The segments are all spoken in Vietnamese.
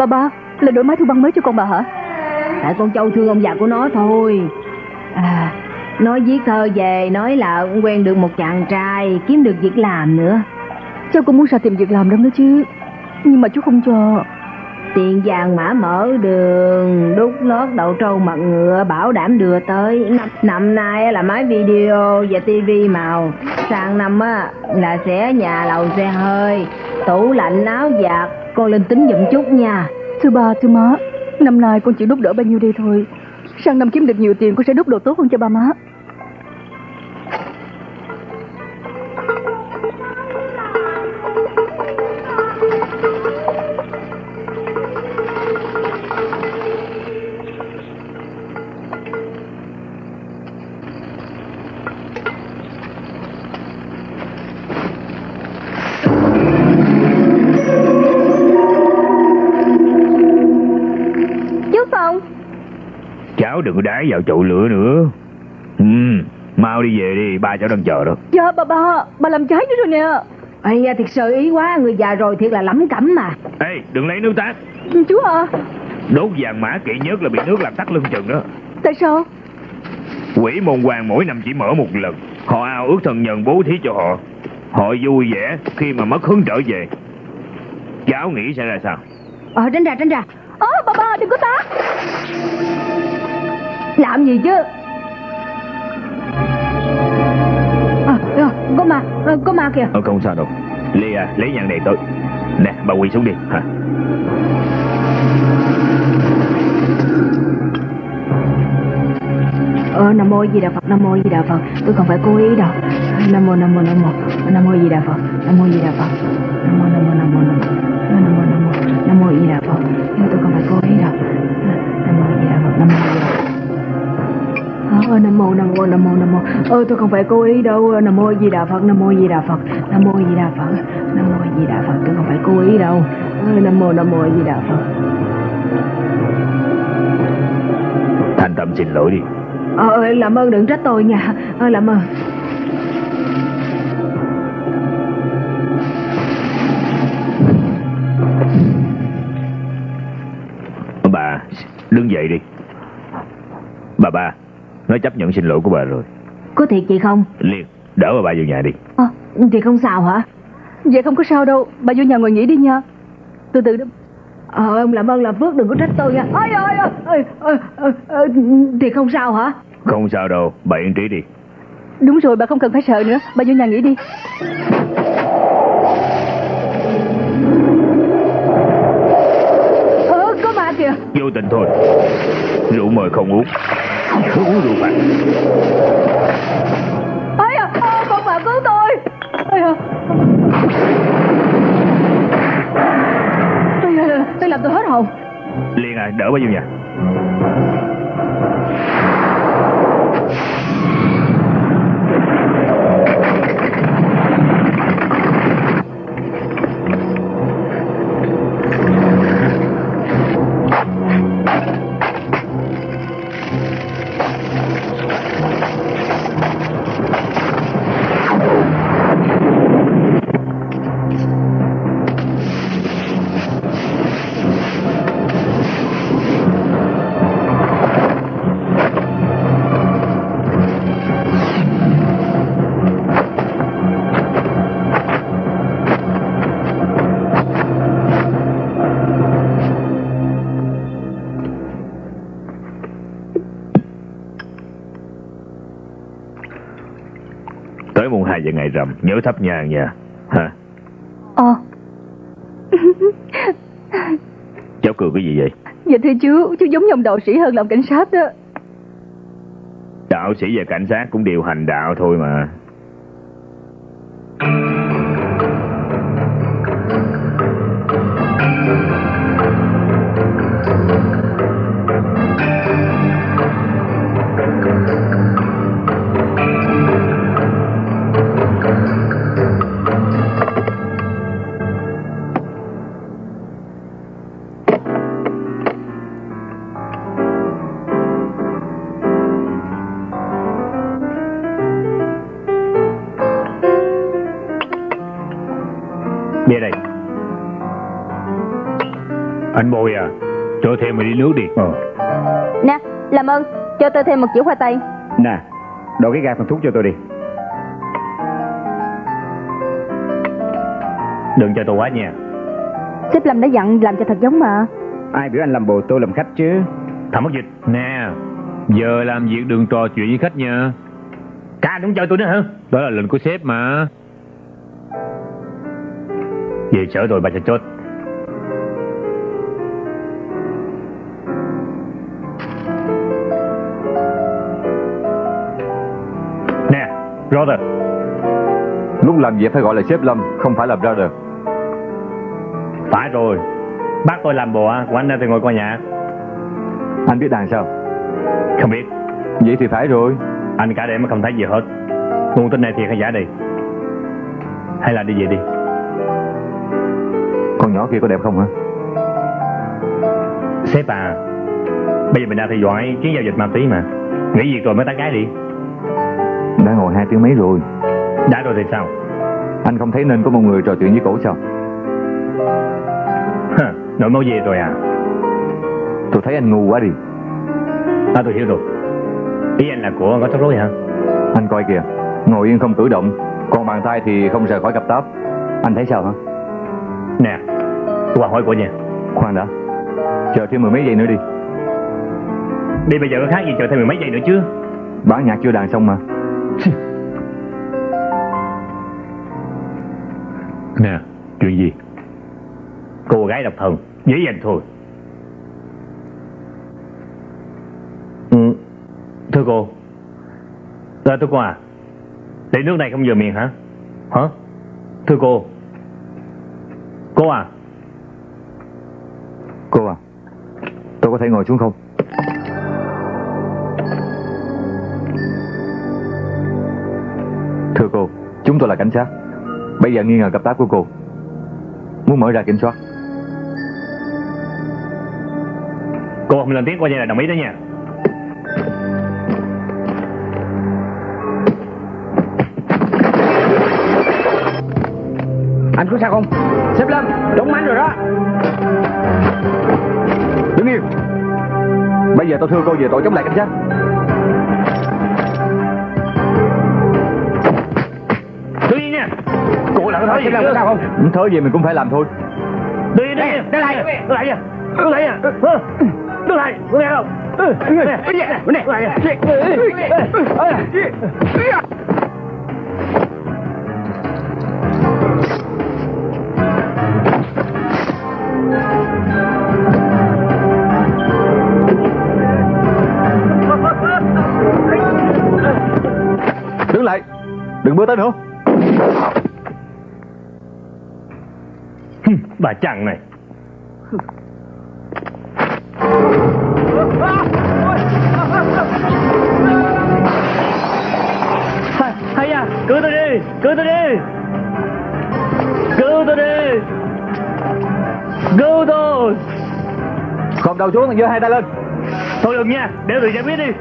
Bà ba Là đổi máy thu băng mới cho con bà hả? Tại con Châu thương ông già của nó thôi. À Nói viết thơ về Nói là quen được một chàng trai Kiếm được việc làm nữa. Cháu cũng muốn ra tìm việc làm lắm đó chứ. Nhưng mà chú không cho. Tiền vàng mã mở đường Đúc lót đậu trâu mặt ngựa Bảo đảm đưa tới. Năm, năm nay là máy video và tivi màu. Sang năm á là sẽ nhà lầu xe hơi. Tủ lạnh áo giặt. Con lên tính giùm chút nha Thưa ba, thưa má. Năm nay con chỉ đúc đỡ bao nhiêu đây thôi. Sang năm kiếm được nhiều tiền con sẽ đúc đồ tốt hơn cho ba má. Có đái vào chậu lửa nữa. Ừ Mau đi về đi Ba cháu đang chờ đó. Dạ bà ba Bà làm trái nữa rồi nè. Ây da thiệt sự ý quá Người già rồi thiệt là lắm cẩm mà. Ê đừng lấy nước tát Chú à Đốt vàng mã kỵ nhất là bị nước làm tắt lưng chừng đó. Tại sao? Quỷ môn hoàng mỗi năm chỉ mở một lần. Họ ao ước thần nhân bố thí cho họ. Họ vui vẻ khi mà mất hứng trở về. Cháu nghĩ sẽ ra sao? Ờ tránh ra tránh ra. Ơ bà ba đừng có tát Làm gì chứ? À, à, Có ma à, Có ma kìa. Ờ không sao đâu. Lê à lấy nhang này tới Nè bà quỳ xuống đi hả? Ờ Nam mô Di Đà Phật Nam mô Di Đà Phật. Tôi không phải cố ý đâu. Nam mô Nam mô Nam mô. Nam mô Di Đà Phật Nam mô Di Đà Phật. Nam mô Nam mô Nam mô Nam mô. Nam mô Nam mô Di Đà Phật. Tôi không phải cố ý đâu. Nam mô Di Đà Phật Nam mô Di Đà Phật Ờ, Nam mô Nam mô Nam mô Nam mô. Ơ tôi không phải cố ý đâu. Nam mô Di Đà Phật Nam mô Di Đà Phật Nam mô Di Đà Phật Nam mô Di Đà Phật. Tôi không phải cố ý đâu. Ờ, Nam mô Nam mô Di Đà Phật. Thành tâm xin lỗi đi. Ờ làm ơn đừng trách tôi nha. Ờ làm ơn. Bà đứng dậy đi. Bà ba Nó chấp nhận xin lỗi của bà rồi. Có thiệt chị không? Liên đỡ bà ba vô nhà đi. Ờ thì không sao hả? Vậy không có sao đâu. Bà vô nhà ngồi nghỉ đi nha. Từ từ đó. Ờ ông làm ơn làm phước đừng có trách tôi nha. Ôi ôi ôi ôi, ôi, ôi, ôi, Thì không sao hả? Không sao đâu. Bà yên trí đi. Đúng rồi bà không cần phải sợ nữa. Bà vô nhà nghỉ đi. Ờ có ma kìa. Vô tình thôi. Rượu mời không uống Cứ uống rượu phạt Ây à, à con bà cứu tôi. Ây à. À, Tôi làm tôi hết hồn. Liên à đỡ bà vô nhà 2 giờ ngày rằm Nhớ thắp nhang nha. Hả Ờ. Cháu cười cái gì vậy? Dạ thưa chú Chú giống như ông đạo sĩ hơn làm cảnh sát đó. Đạo sĩ và cảnh sát cũng đều hành đạo thôi mà nước đi. Ờ. Nè, làm ơn, cho tôi thêm một chữ khoai tây. Nè, đổ cái gai phần thuốc cho tôi đi. Đừng cho tôi quá nha. Sếp Lâm đã dặn làm cho thật giống mà. Ai biểu anh làm bồ tôi làm khách chứ? Thằng mất dịch. Nè, giờ làm việc đừng trò chuyện với khách nha. Ca đúng chơi tôi nữa hả? Đó là lệnh của sếp mà. Về sở rồi bà sẽ chốt. Brother, Lúc làm việc phải gọi là sếp Lâm, không phải là brother. phải rồi. Bác tôi làm bồ của anh thì ngồi coi nhà. Anh biết đàn sao? Không biết, Vậy thì phải rồi. anh cả đêm mà không thấy gì hết. Nguồn tin này thiệt hay giả đi? Hay là đi về đi? Con nhỏ kia có đẹp không hả? Sếp à, bây giờ mình đang theo dõi chuyến giao dịch ma túy mà. Nghỉ việc rồi mới tán gái đi. Đã ngồi hai tiếng mấy rồi. Đã rồi thì sao? Anh không thấy nên có một người trò chuyện với cổ sao? Hả, Nội máu về rồi à? Tôi thấy anh ngu quá đi. À tôi hiểu rồi. Ý anh là của có tóc rối hả? Anh coi kìa, ngồi yên không cử động, còn bàn tay thì không rời khỏi cặp táp. Anh thấy sao hả? Nè, qua hỏi của nha. Khoan đã, chờ thêm mười mấy giây nữa đi. Đi bây giờ có khác gì chờ thêm mười mấy giây nữa chứ? Bản nhạc chưa đàn xong mà. Nè, chuyện gì? Cô gái độc thân, dễ dàng thôi. Ừ, thưa cô. à, thưa cô à, để nước này không vừa miệng hả? Hả? Thưa cô. Cô à, Cô à, tôi có thể ngồi xuống không? Tôi là cảnh sát. Bây giờ nghi ngờ cặp táp của cô. Muốn mở ra kiểm soát. cô không lên tiếng coi như là đồng ý đó nha. Anh có sao không? Sếp Lâm, trúng mánh rồi đó. Đứng yên. Bây giờ tôi thưa cô về tội chống lại cảnh sát. Làm Sếp gì có sao không? Ừ, Thớ gì mình cũng phải làm thôi. Đứng yên. Đứng lại. Đứng lại nha. Đứng lại? Đứng lại, lại không? Ừ, nè, đứng lại nha. Đứng lại. Đừng bước tới nữa. Bà chằn này. Hay, hay à, cứu tôi đi, cứu tôi đi. Cứu tôi đi. Cứu tôi. Không đầu xuống, giơ hai tay lên. Thôi đừng nha, để tôi giải quyết đi.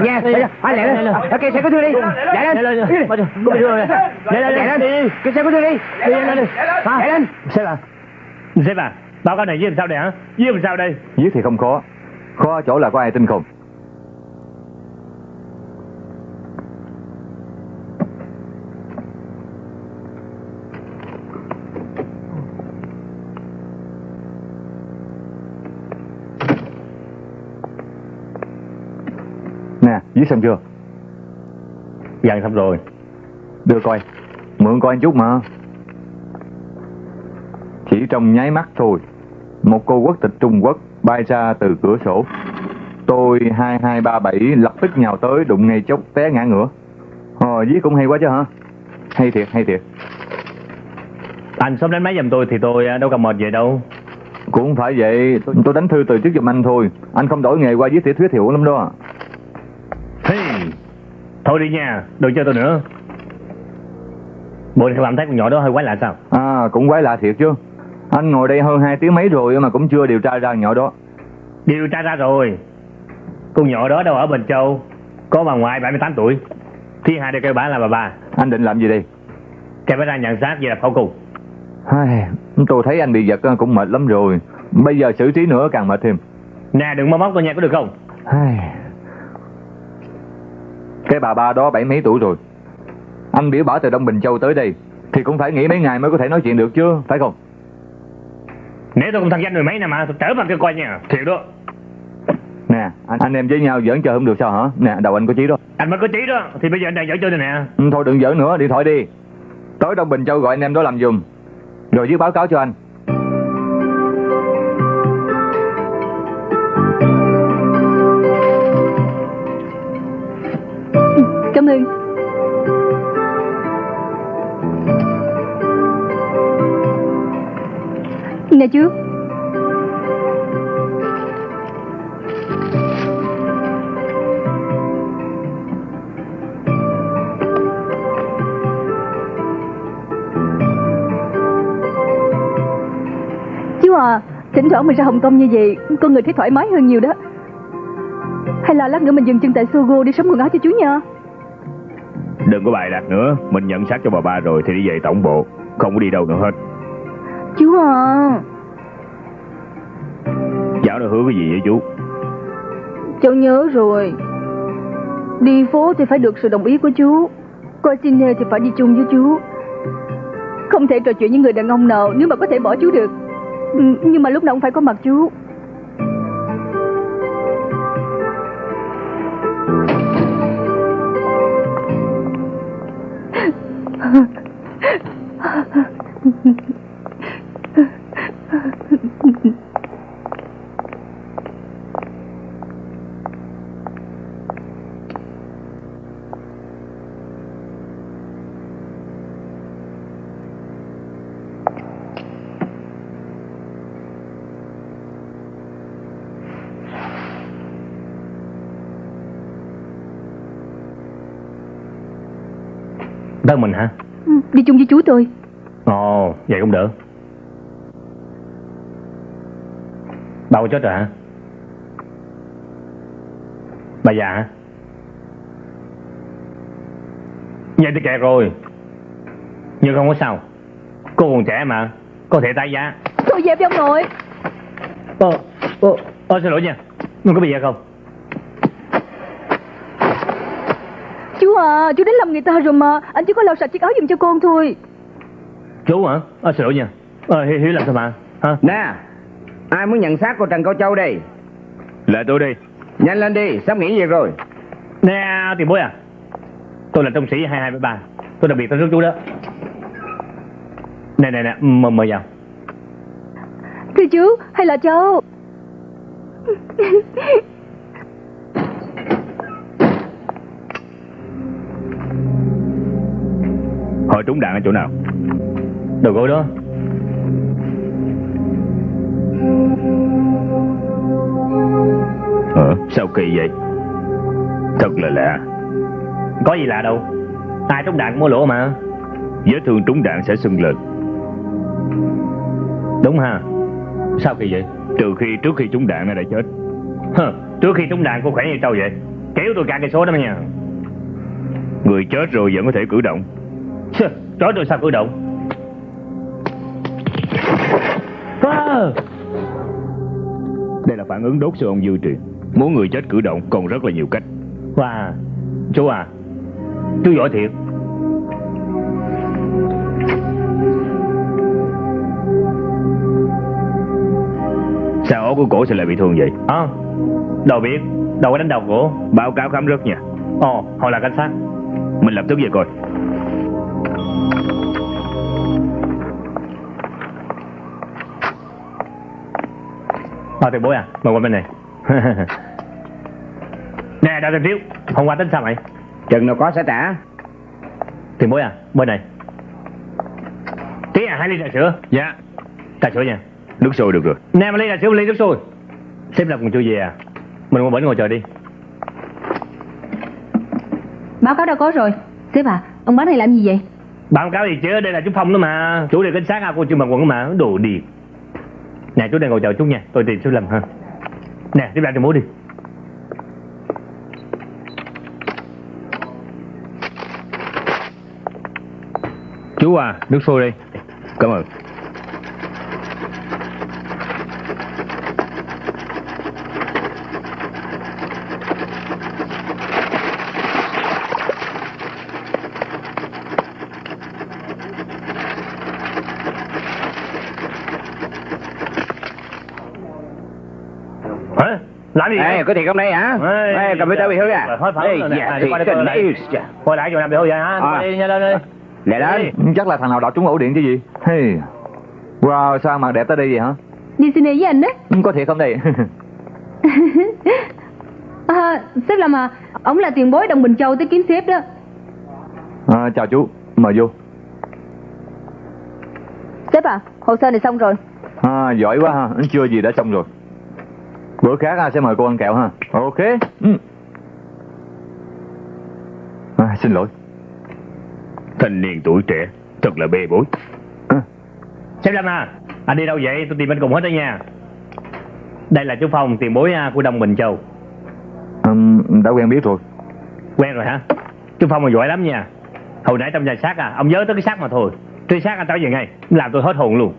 Nè, nghe, anh lẹ lên. Kia xe cứu thương đi. Chạy lên. Chạy lên. Kia xe cứu thương đi. Chạy lên. Sếp à, sếp à, báo cáo này với làm sao đây hả? Với làm sao đây? Giết thì không khó. Khó ở chỗ là có ai tin không? Nè, giết xong chưa? Dặn xong rồi. Đưa coi. Mượn coi một chút mà. Chỉ trong nháy mắt thôi. Một cô quốc tịch Trung Quốc bay ra từ cửa sổ. Tôi 2237 lập tức nhào tới đụng ngay chốc té ngã ngửa. Ờ, giết cũng hay quá chứ hả? Hay thiệt, hay thiệt. Anh sớm đánh máy giùm tôi thì tôi à, đâu cần mệt vậy đâu. Cũng không phải vậy, tôi, đánh thư từ trước giùm anh thôi. Anh không đổi nghề qua giết tiểu thuyết thiểu lắm đó. Thôi đi nha, đừng chơi tôi nữa. Bộ cảm thấy con nhỏ đó hơi quái lạ sao? À, cũng quái lạ thiệt chứ. Anh ngồi đây hơn hai tiếng mấy rồi mà cũng chưa điều tra ra nhỏ đó. Điều tra ra rồi. Con nhỏ đó đâu ở Bình Châu. Có bà ngoại 78 tuổi. Thiên hạ đều kêu bà là bà bà. Anh định làm gì đây? Kêu bà ra nhận xác về lập khẩu cùng. Ai, tôi thấy anh bị giật cũng mệt lắm rồi. Bây giờ xử trí nữa càng mệt thêm. Nè đừng mơ móc tôi nha có được không? Ai... Cái bà ba đó bảy mấy tuổi rồi. Anh biểu bảo từ Đông Bình Châu tới đây thì cũng phải nghỉ mấy ngày mới có thể nói chuyện được chứ, phải không? Nếu tôi không thăng danh mười mấy năm mà tôi trở mặt kêu coi nha. Thiệt đó. Nè, anh, anh em với nhau giỡn chơi không được sao hả? Nè, đầu anh có chí đó. Anh mới có trí đó. Thì bây giờ anh đang dở chơi đây nè. Ừ, thôi đừng giỡn nữa, điện thoại đi. Tới Đông Bình Châu gọi anh em đó làm giùm. Rồi viết báo cáo cho anh. Cảm Nè chú Chú à Thỉnh thoảng mình ra Hồng Kông như vậy, Con người thấy thoải mái hơn nhiều đó. Hay là lát nữa mình dừng chân tại Sogo đi sống quần áo cho chú nha. Đừng có bài đặt nữa. Mình nhận xác cho bà ba rồi thì đi về tổng bộ. Không có đi đâu nữa hết. Chú à Cháu đã hứa cái gì vậy chú? Cháu nhớ rồi. Đi phố thì phải được sự đồng ý của chú. Coi cine thì phải đi chung với chú. Không thể trò chuyện với người đàn ông nào Nếu mà có thể bỏ chú được. Ừ, Nhưng mà lúc nào cũng phải có mặt chú Đơn mình hả? Ừ, Đi chung với chú tôi Ồ, vậy cũng được. Bà có chết rồi hả? Bà già hả? Vậy thì kẹt rồi. Nhưng không có sao. Cô còn trẻ mà, có thể tái giá. Tôi dẹp cho ông nội Ờ, ờ, ờ, xin lỗi nha. Mình có bị gì không? Chú à Chú đến làm người ta rồi mà Anh chỉ có lau sạch chiếc áo giùm cho con thôi Chú hả? Ờ, xin lỗi nha. Ờ, Hiếu, Hiếu làm sao mà? Hả? Nè, ai muốn nhận xác của Trần Cao Châu đây? Là tôi đi Nhanh lên đi, sắp nghỉ việc rồi. Nè, tiền bối à. Tôi là trung sĩ 2273. Tôi đặc biệt tới rước chú đó. Nè, nè, nè, mời, mời vào. Thưa chú hay là cháu trúng đạn ở chỗ nào Đầu gối đó. Ờ, sao kỳ vậy Thật là lạ Có gì lạ đâu. Ai trúng đạn cũng có lỗ mà. Vết thương trúng đạn sẽ sưng lên Đúng ha. Sao kỳ vậy? Trừ khi trước khi trúng đạn nó đã chết Hừ, trước khi trúng đạn cô khỏe như trâu vậy. Kéo tôi cả cây số đó mà nha. Người chết rồi vẫn có thể cử động Chó tôi sao cử động? À, Đây là phản ứng đốt siêu ông dư truyền Muốn người chết cử động còn rất là nhiều cách wow. Chú à, chú giỏi thiệt. Sao ổ của cổ sẽ lại bị thương vậy À, đâu biết, đâu có đánh đầu cổ. Báo cáo khám rất nha Ồ, họ là cảnh sát. Mình lập tức về coi À, tiền bối à, mời qua bên này. nè, đào tiền phiếu, hôm qua tính sao mày? Chừng nào có sẽ trả. Tiền bối à, bên này. Tí à, hai ly trà sữa. Dạ Trà sữa nha. Nước sôi được rồi Nè, một ly trà sữa, ly nước sôi. Sếp lập còn chưa về à? Mình qua bển ngồi chờ đi. Báo cáo đâu có rồi Sếp à, ông bán này làm gì vậy báo cáo gì chứ đây là chú phong đó mà chú đi cảnh sát à cô chưa mặc quần mà đồ điệp nè, chú đang ngồi chờ chú nha. Tôi tìm sai lầm ha. Nè, tiếp ra cho bố đi. Chú à nước sôi đi Cảm ơn. Ê, vậy có thiệt không đây hả? Ê, computer bị hư à? Hết phẳng Ê, rồi nè. dạ, À, thiệt qua đây tình coi lại. quay lại chỗ làm bị hư vậy hả À. đi nhanh lên đi Lẹ lên. Chắc là thằng nào đọt trúng ổ điện chứ gì hey. Wow sao mặt đẹp tới đây vậy hả Đi xin với anh đó Có thiệt không đây à, Sếp làm à Ông là tiền bối đồng Bình Châu tới kiếm sếp đó à, Chào chú Mời vô Sếp à Hồ sơ này xong rồi à, Giỏi quá ha Chưa gì đã xong rồi Bữa khác à, sẽ mời cô ăn kẹo ha Ok ừ. à, Xin lỗi Thanh niên tuổi trẻ, thật là bê bối. à, Sếp Lâm à, anh đi đâu vậy? Tôi tìm anh cùng hết đó nha. Đây là chú Phong, tiền bối à, của Đông Bình Châu. um, Đã quen biết rồi Quen rồi hả? Chú Phong mà giỏi lắm nha. Hồi nãy trong nhà xác à, ông nhớ tới cái xác mà thôi. Truy xác anh tới giờ ngay, làm tôi hết hồn luôn.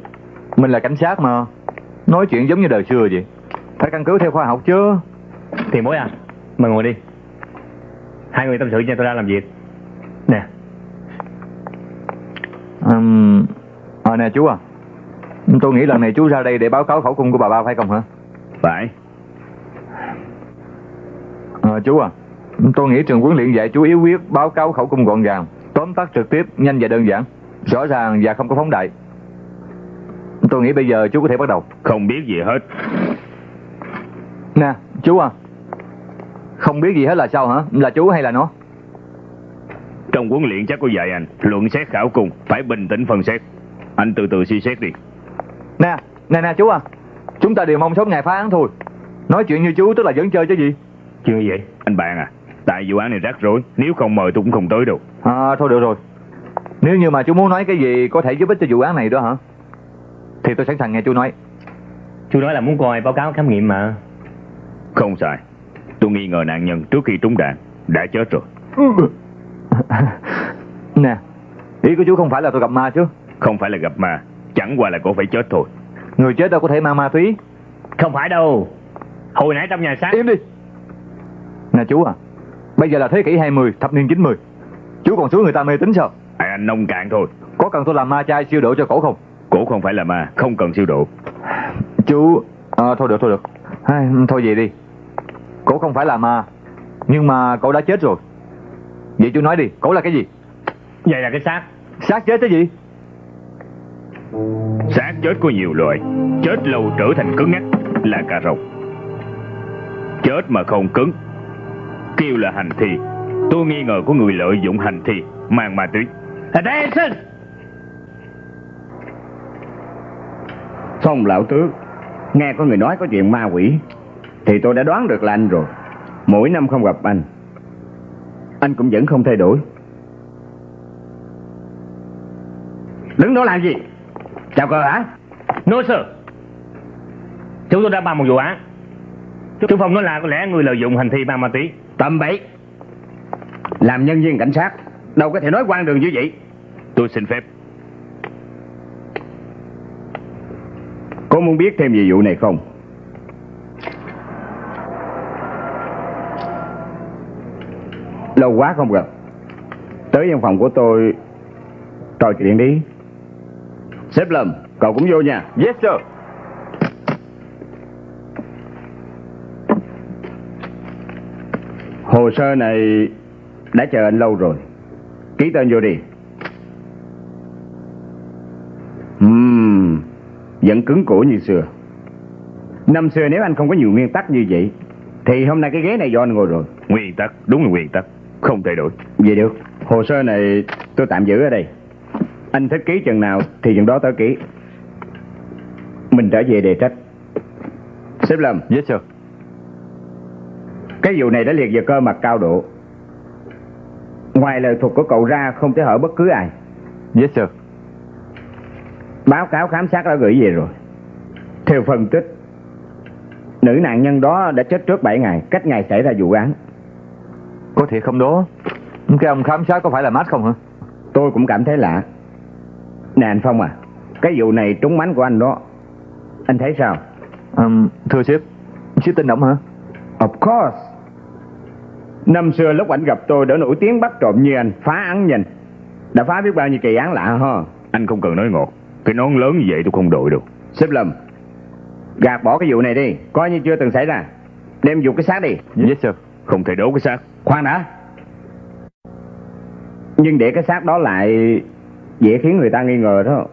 Mình là cảnh sát mà Nói chuyện giống như đời xưa vậy Phải căn cứ theo khoa học chứ. Tiền bối à, mời ngồi đi. Hai người tâm sự nha, tôi đang làm việc. Nè, um, à, Nè chú à. Tôi nghĩ lần này chú ra đây để báo cáo khẩu cung của bà ba phải không hả? Phải, à, Chú à Tôi nghĩ trường huấn luyện dạy chú yếu quyết báo cáo khẩu cung gọn gàng Tóm tắt trực tiếp, nhanh và đơn giản Rõ ràng và không có phóng đại. Tôi nghĩ bây giờ chú có thể bắt đầu. Không biết gì hết. Nè chú à Không biết gì hết là sao hả Là chú hay là nó Trong huấn luyện chắc có dạy anh, luận xét khảo cung, phải bình tĩnh phân xét. Anh từ từ suy xét đi. Nè nè nè chú à Chúng ta đều mong sớm ngày phá án thôi Nói chuyện như chú tức là vẫn chơi chứ gì chuyện gì vậy? Anh bạn à, tại vụ án này rắc rối, nếu không mời tôi cũng không tới đâu. À thôi được rồi Nếu như mà chú muốn nói cái gì có thể giúp ích cho vụ án này đó hả Thì tôi sẵn sàng nghe chú nói Chú nói là muốn coi báo cáo khám nghiệm mà. Không sai. Tôi nghi ngờ nạn nhân trước khi trúng đạn đã chết rồi. Nè Ý của chú không phải là tôi gặp ma chứ Không phải là gặp ma, chẳng qua là cô phải chết thôi. Người chết đâu có thể mang ma túy Không phải đâu. Hồi nãy trong nhà xác Im đi Nè chú à Bây giờ là thế kỷ 20, thập niên 90 Chú còn xuống người ta mê tín sao À, anh nông cạn thôi. Có cần tôi làm ma chai siêu độ cho cổ không Cổ không phải là ma, không cần siêu độ. Chú à, Thôi được thôi được Ai, Thôi vậy đi Cổ không phải là ma Nhưng mà cậu đã chết rồi Vậy chú nói đi Cổ là cái gì Vậy là cái xác. xác chết cái gì Xác chết có nhiều loại. Chết lâu trở thành cứng ngắc là cà rồng. Chết mà không cứng kêu là hành thi. Tôi nghi ngờ có người lợi dụng hành thi mang ma túy. Attention! Phong lão tước, nghe có người nói có chuyện ma quỷ, thì tôi đã đoán được là anh rồi. Mỗi năm không gặp anh, anh cũng vẫn không thay đổi. Đứng đó làm gì? Chào cờ hả? No sir. Chúng tôi đã bàn một vụ án. Chú Phong nói là có lẽ người lợi dụng hành thi mang ma túy. Tầm bậy. Làm nhân viên cảnh sát, đâu có thể nói quan đường như vậy. Tôi xin phép. Cô muốn biết thêm về vụ này không? Lâu quá không gặp. Tới văn phòng của tôi trò chuyện đi. Sếp Lâm, cậu cũng vô nha. Yes sir Hồ sơ này đã chờ anh lâu rồi. Ký tên vô đi. Ừm, vẫn cứng cổ như xưa. Năm xưa nếu anh không có nhiều nguyên tắc như vậy, thì hôm nay cái ghế này do anh ngồi rồi. Nguyên tắc, đúng là nguyên tắc. Không thay đổi. Vậy được, hồ sơ này tôi tạm giữ ở đây. Anh thích ký chừng nào thì chừng đó tới ký. Mình trở về đề trách. Sếp Lâm, Yes sir cái vụ này đã liệt vào cơ mặt cao độ. Ngoài lời thuật của cậu ra không thể hở bất cứ ai. Yes sir. Báo cáo khám sát đã gửi về rồi. Theo phân tích, nữ nạn nhân đó đã chết trước 7 ngày, cách ngày xảy ra vụ án. Có thiệt không đó? Cái ông khám sát có phải là mát không hả? Tôi cũng cảm thấy lạ. Nè anh Phong à, cái vụ này trúng mánh của anh đó. Anh thấy sao? Um, thưa sếp, sếp tin động hả? Of course. Năm xưa lúc anh gặp tôi đã nổi tiếng bắt trộm như anh, phá án nhanh. Đã phá biết bao nhiêu kỳ án lạ ha. Anh không cần nói ngọt. Cái nón lớn như vậy tôi không đội đâu. Sếp Lâm, gạt bỏ cái vụ này đi, coi như chưa từng xảy ra. Đem dục cái xác đi. Yes sir. Không thể đốt cái xác. Khoan đã. Nhưng để cái xác đó lại dễ khiến người ta nghi ngờ đó.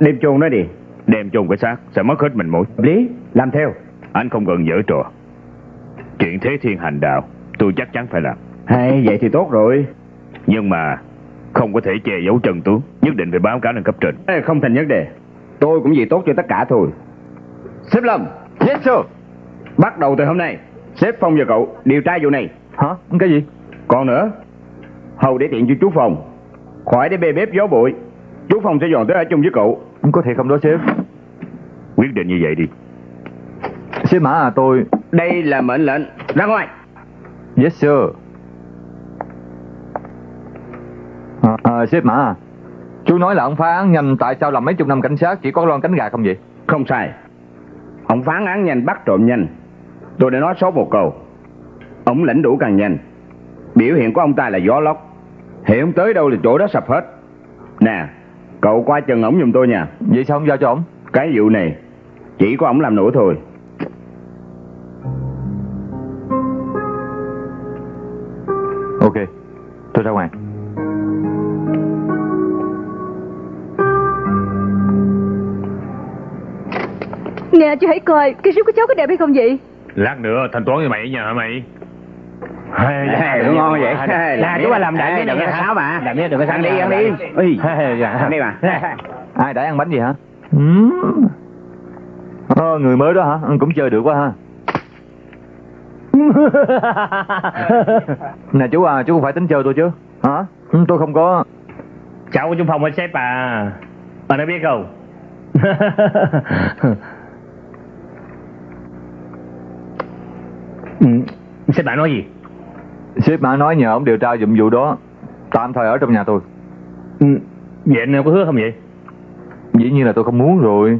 Đem chôn nó đi. Đem chôn cái xác sẽ mất hết mình. Hợp lý, làm theo. Anh không cần dở trò. Chuyện thế thiên hành đạo, tôi chắc chắn phải làm. Hay, vậy thì tốt rồi. Nhưng mà không có thể che giấu chân tướng, nhất định phải báo cáo lên cấp trên. Ê, không thành vấn đề. Tôi cũng vì tốt cho tất cả thôi. Sếp Lâm, Yes sir. bắt đầu từ hôm nay, sếp Phong và cậu điều tra vụ này. Hả? Cái gì? Còn nữa, hầu để tiện cho chú Phong. Khỏi để bê bếp gió bụi. Chú Phong sẽ dọn tới ở chung với cậu. Có thiệt không đó sếp? Quyết định như vậy đi. Sếp Mã à tôi... Đây là mệnh lệnh. Ra ngoài. Yes sir. À, à, sếp Mã à, chú nói là ông phá án nhanh tại sao làm mấy chục năm cảnh sát chỉ có loan cánh gà không vậy? Không sai. Ông phán án nhanh bắt trộm nhanh. Tôi đã nói số một câu. Ông lãnh đủ càng nhanh. Biểu hiện của ông ta là gió lốc. Hiện tới đâu là chỗ đó sập hết. Nè, cậu qua chân ổng giùm tôi nha. Vậy sao không giao cho ông? Cái vụ này chỉ có ổng làm nổi thôi. Ok, tôi ra ngoài. Nè chú hãy coi Cái rút của cháu có đẹp hay không vậy Lát nữa thanh toán với mày ở nhà hả mày? Hay, Ê, đúng ngon vậy. Là chú ba làm đại đừng có sáo mà. Làm đừng có Ăn đi, ăn đi. Ui, ăn đi mà. Ai đã ăn bánh gì hả? Ừ. Ờ, người mới đó hả? Cũng chơi được quá ha. nè chú à, chú không phải tính chơi tôi chứ? Hả? Ừ, Tôi không có... Cháu của chú Phong ở sếp à. Anh đã biết không? ừ, sếp bạn nói gì? Sếp Mã nói nhờ ông điều tra giùm vụ đó. Tạm thời ở trong nhà tôi. Ừ, vậy anh có hứa không vậy? Dĩ nhiên là tôi không muốn rồi.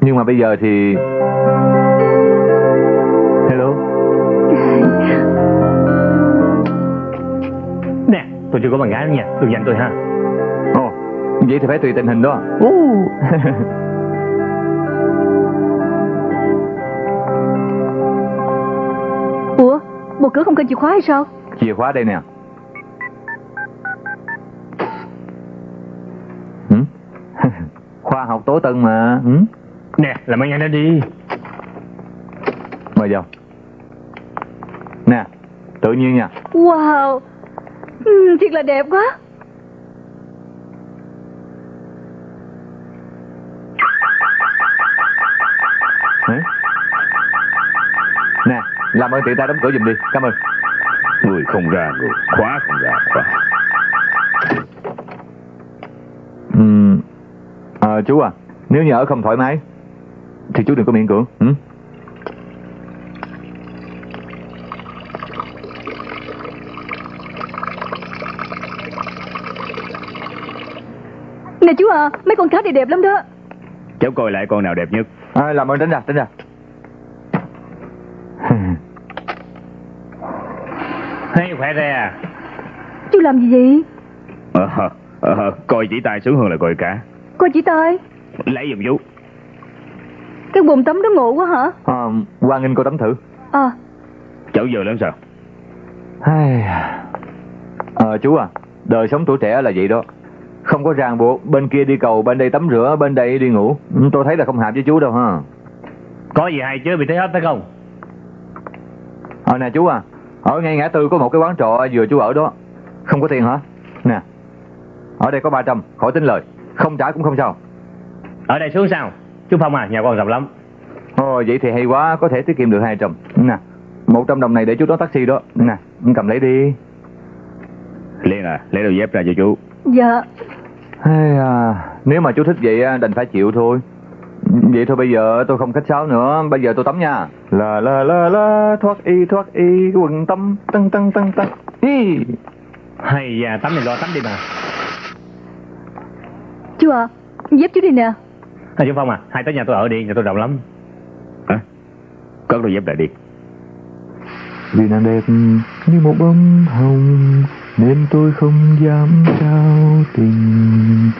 Nhưng mà bây giờ thì... Hello? Nè, tôi chưa có bạn gái nữa nha, đừng giành tôi ha. Ồ, vậy thì phải tùy tình hình đó. Ủa Bộ cửa không cần chìa khóa hay sao Chìa khóa đây nè. Hử? Khoa học tố tân mà. Hử? Nè, làm ơn nhanh đi. Mời vào. Nè, tự nhiên nha. Wow ừ, Thiệt là đẹp quá Hử? Làm ơn tiện ta đóng cửa giùm đi. Cảm ơn. Người không ra người, khóa không ra khóa. Ừm, à, chú à, nếu như ở không thoải mái, thì chú đừng có miễn cưỡng. hử? Nè chú à Mấy con cá này đẹp lắm đó Cháu coi lại con nào đẹp nhất. À, làm ơn tránh ra, tránh ra. Hay khỏe ra à? Chú làm gì vậy Ờ, ờ, coi chỉ tay sướng hơn là coi cả. Coi chỉ tay Lấy giùm chú. Cái bồn tắm đó ngộ quá hả À, Quang Nghinh cô tắm thử. À Cháu giờ lớn sao? Ai... Ờ, chú à, đời sống tuổi trẻ là vậy đó. Không có ràng buộc, bên kia đi cầu, bên đây tắm rửa, bên đây đi ngủ. Ừ, Tôi thấy là không hợp với chú đâu ha. Có gì hay chứ bị thấy hết phải không? Ờ nè chú à, ở ngay ngã tư có một cái quán trọ vừa chú ở đó. Không có tiền hả? Nè, ở đây có 300, khỏi tính lời. Không trả cũng không sao. Ở đây xuống sao? Chú Phong à, nhà con rộng lắm. Ồ, vậy thì hay quá, có thể tiết kiệm được 200. Nè, 100 đồng này để chú đón taxi đó. Nè, cầm lấy đi. Liên à, lấy đôi dép ra cho chú. Dạ Hay à, nếu mà chú thích vậy á, đành phải chịu thôi. Vậy thôi bây giờ tôi không khách sáo nữa, bây giờ tôi tắm nha. La la la la, thoát y thoát y, quần tâm, tăng tăng tăng tăng. Hi. Hay da, tắm thì lo tắm đi mà. Chú à Dép chú đi nè À, chú Phong à, hai tới nhà tôi ở đi, nhà tôi rộng lắm. Hả? Cất đôi dép lại đi. Vì nàng đẹp như một bông hồng Nên tôi không dám trao tình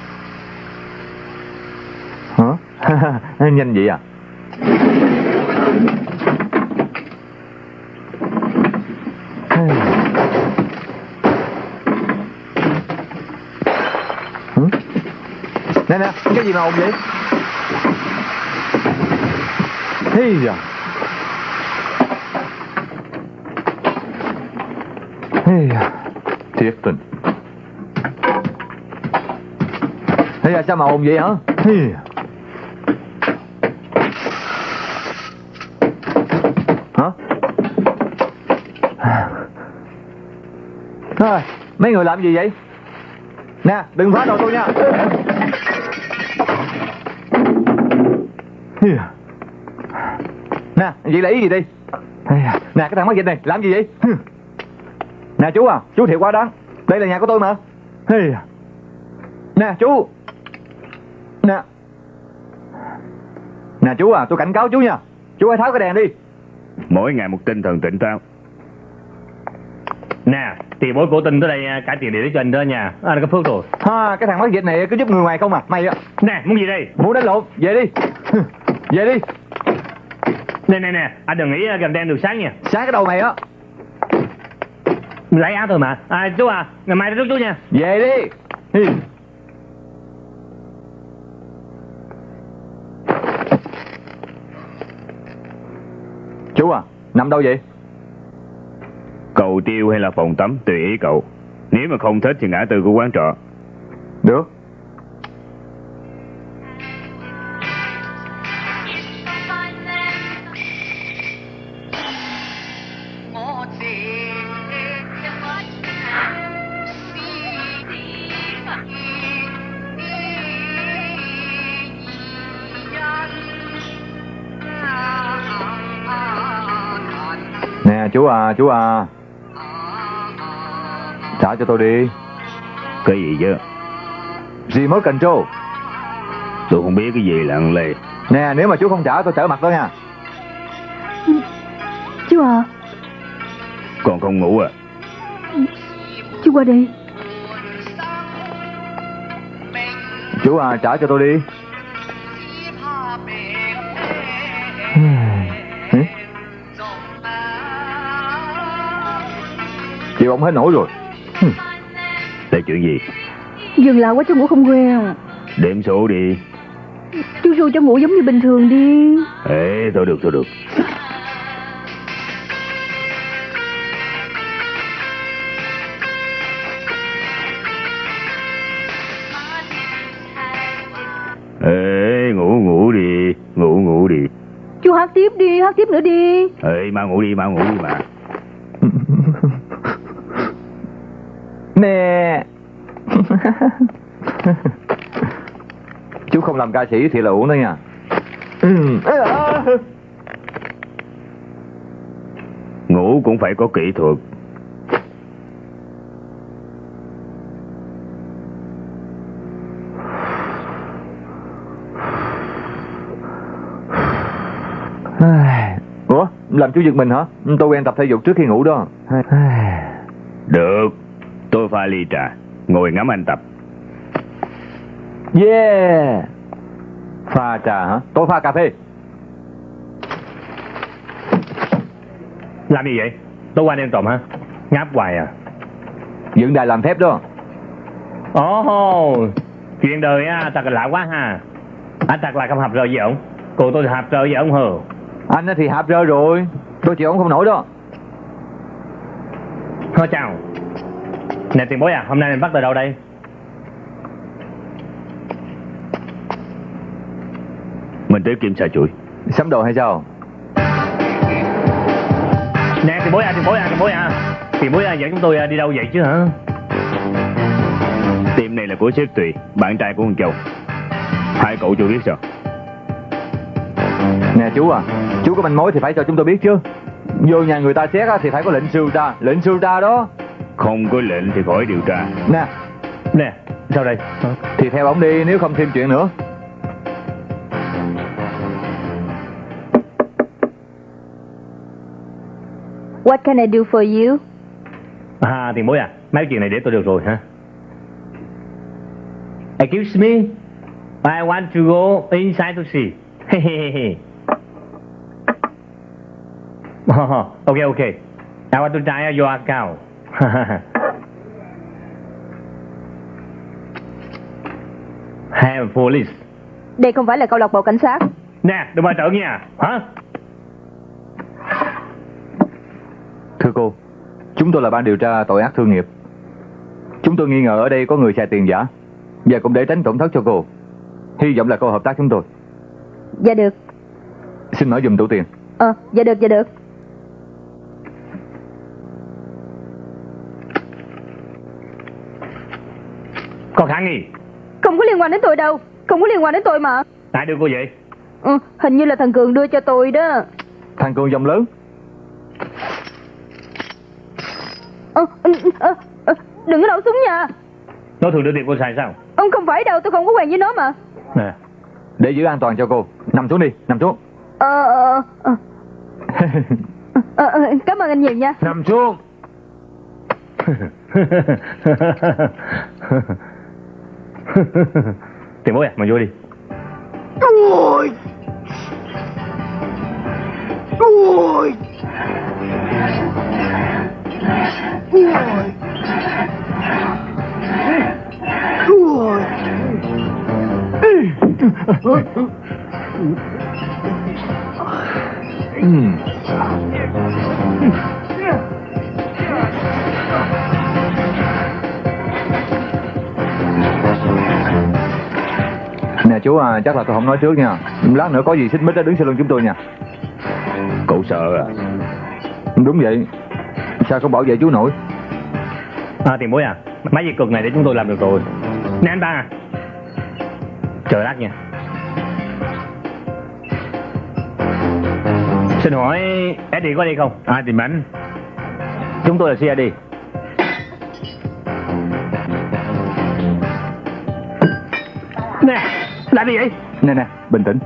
Hả? Nhanh vậy à? Nè nè, cái gì mà ồn vậy? Thế giờ Hey da. Thiệt tình. Thế da, sao mà ồn vậy hả? Hey da. Hả? Thôi, mấy người làm gì vậy? Nè, đừng phá đồ tôi nha. Nè, vậy là ý gì đi? Nè, cái thằng mắc dịch này, làm gì vậy? Nè chú à, chú thiệt quá đáng. Đây là nhà của tôi mà. Hey. Nè chú. Nè. Nè chú à, tôi cảnh cáo chú nha. Chú hãy tháo cái đèn đi. Mỗi ngày một tinh thần tỉnh táo. Nè, tiền bối cổ tinh tới đây à, cải tiền lý cho anh đó nha. À, có phước rồi. Ha, cái thằng mắc dịch này cứ giúp người ngoài không à. Mày Nè, muốn gì đây? muốn đánh lộn, về đi. Về đi. Nè, nè, nè, anh đừng nghĩ à, gần đen được sáng nha. Sáng cái đầu mày á. Lấy áo thôi mà. À, chú à, ngày mai rước chú nha. Về đi. Hi. Chú à, nằm đâu vậy? Cầu tiêu hay là phòng tắm tùy ý cậu. Nếu mà không thích thì ngã tư của quán trọ. Được. Chú à. Trả cho tôi đi. Cái gì chứ? Remote control. Tôi không biết cái gì lặng lề. Nè, nếu mà chú không trả tôi trở mặt đó nha. Chú à Còn không ngủ à? Chú qua đây Chú à, trả cho tôi đi. Ông hết nổi rồi. Là chuyện gì? Dừng lại quá chú ngủ không quen Đếm số đi. Chú ru cho ngủ giống như bình thường đi Ê, thôi được, thôi được. Ê, ngủ ngủ đi, ngủ ngủ đi. Chú hát tiếp đi, hát tiếp nữa đi Ê, mau ngủ đi, mau ngủ đi mà. Nè. chú không làm ca sĩ thì là uổng đó nha. Ừ. Ngủ cũng phải có kỹ thuật. Ủa, làm chú giật mình hả? Tôi quen tập thể dục trước khi ngủ đó. Được, tôi pha ly trà, ngồi ngắm anh tập. Yeah. Pha trà hả? Tôi pha cà phê. Làm gì vậy? Tối qua đêm trộm hả? Ngáp hoài à? Dựng đài làm phép đó. Ồ, chuyện đời á, thật là lạ quá ha. Anh thật là không hợp rời với ông. Cô tôi hợp rời với ông hờ. Anh thì hạp rơi rồi. Tôi chịu ông không nổi đó. Thôi chào. Nè tiền bối à, hôm nay mình bắt từ đâu đây? Mình tới kiểm tra chuỗi. Sắm đồ hay sao? Nè tiền bối à, tiền bối à, tiền bối à. Tiền bối à, dẫn chúng tôi à, đi đâu vậy chứ hả? Tìm này là của sếp Tùy, bạn trai của con Châu. Hai cậu chưa biết sao? Nè chú à, chú có manh mối thì phải cho chúng tôi biết chứ. Vô nhà người ta xét á, thì phải có lệnh sưu tra, lệnh sưu tra đó. Không có lệnh thì khỏi điều tra. Nè, Nè, sao đây? thì theo ông đi nếu không thêm chuyện nữa. What can I do for you? À, tiền bối à, mấy chuyện này để tôi được rồi hả? Excuse me, I want to go inside to see. oh, okay, okay. I want to try your account. Have police. Đây không phải là câu lạc bộ cảnh sát. Nè, đừng mà trợn nha. Hả? Thưa cô, chúng tôi là ban điều tra tội ác thương nghiệp. Chúng tôi nghi ngờ ở đây có người xài tiền giả và cũng để tránh tổn thất cho cô. Hy vọng là cô hợp tác chúng tôi. Dạ được. Xin mở dùm tủ tiền. Ờ, dạ được, dạ được. Có khả nghi. Không có liên quan đến tôi đâu. Không có liên quan đến tôi mà. Ai đưa cô vậy? Ừ, hình như là thằng Cường đưa cho tôi đó. Thằng Cường dòng lớn. Ờ, ừ, ờ, ờ, đừng có nổ súng nha. Nó thường đưa tiền cô xài sao? Ông không phải đâu, tôi không có quen với nó mà. Nè, Để giữ an toàn cho cô. Nằm xuống đi, nằm xuống. Ờ, ờ, ờ, ờ, ờ, cảm ơn anh nhiều nha. nằm xuống. tiền bối à, mà vô đi. Ừm. Nè chú à, chắc là tôi không nói trước nha. Lát nữa có gì xích mích á đứng sau lưng chúng tôi nha. Cậu sợ à? Đúng vậy. Sao không bảo vệ chú nổi? À, tiền bối à, mấy việc cực này để chúng tôi làm được rồi. Nè anh ba à. Chờ lát nha. Xin hỏi Eddie có đi không? Ai tìm anh? Chúng tôi là CID. Làm gì vậy? Nè nè, bình tĩnh.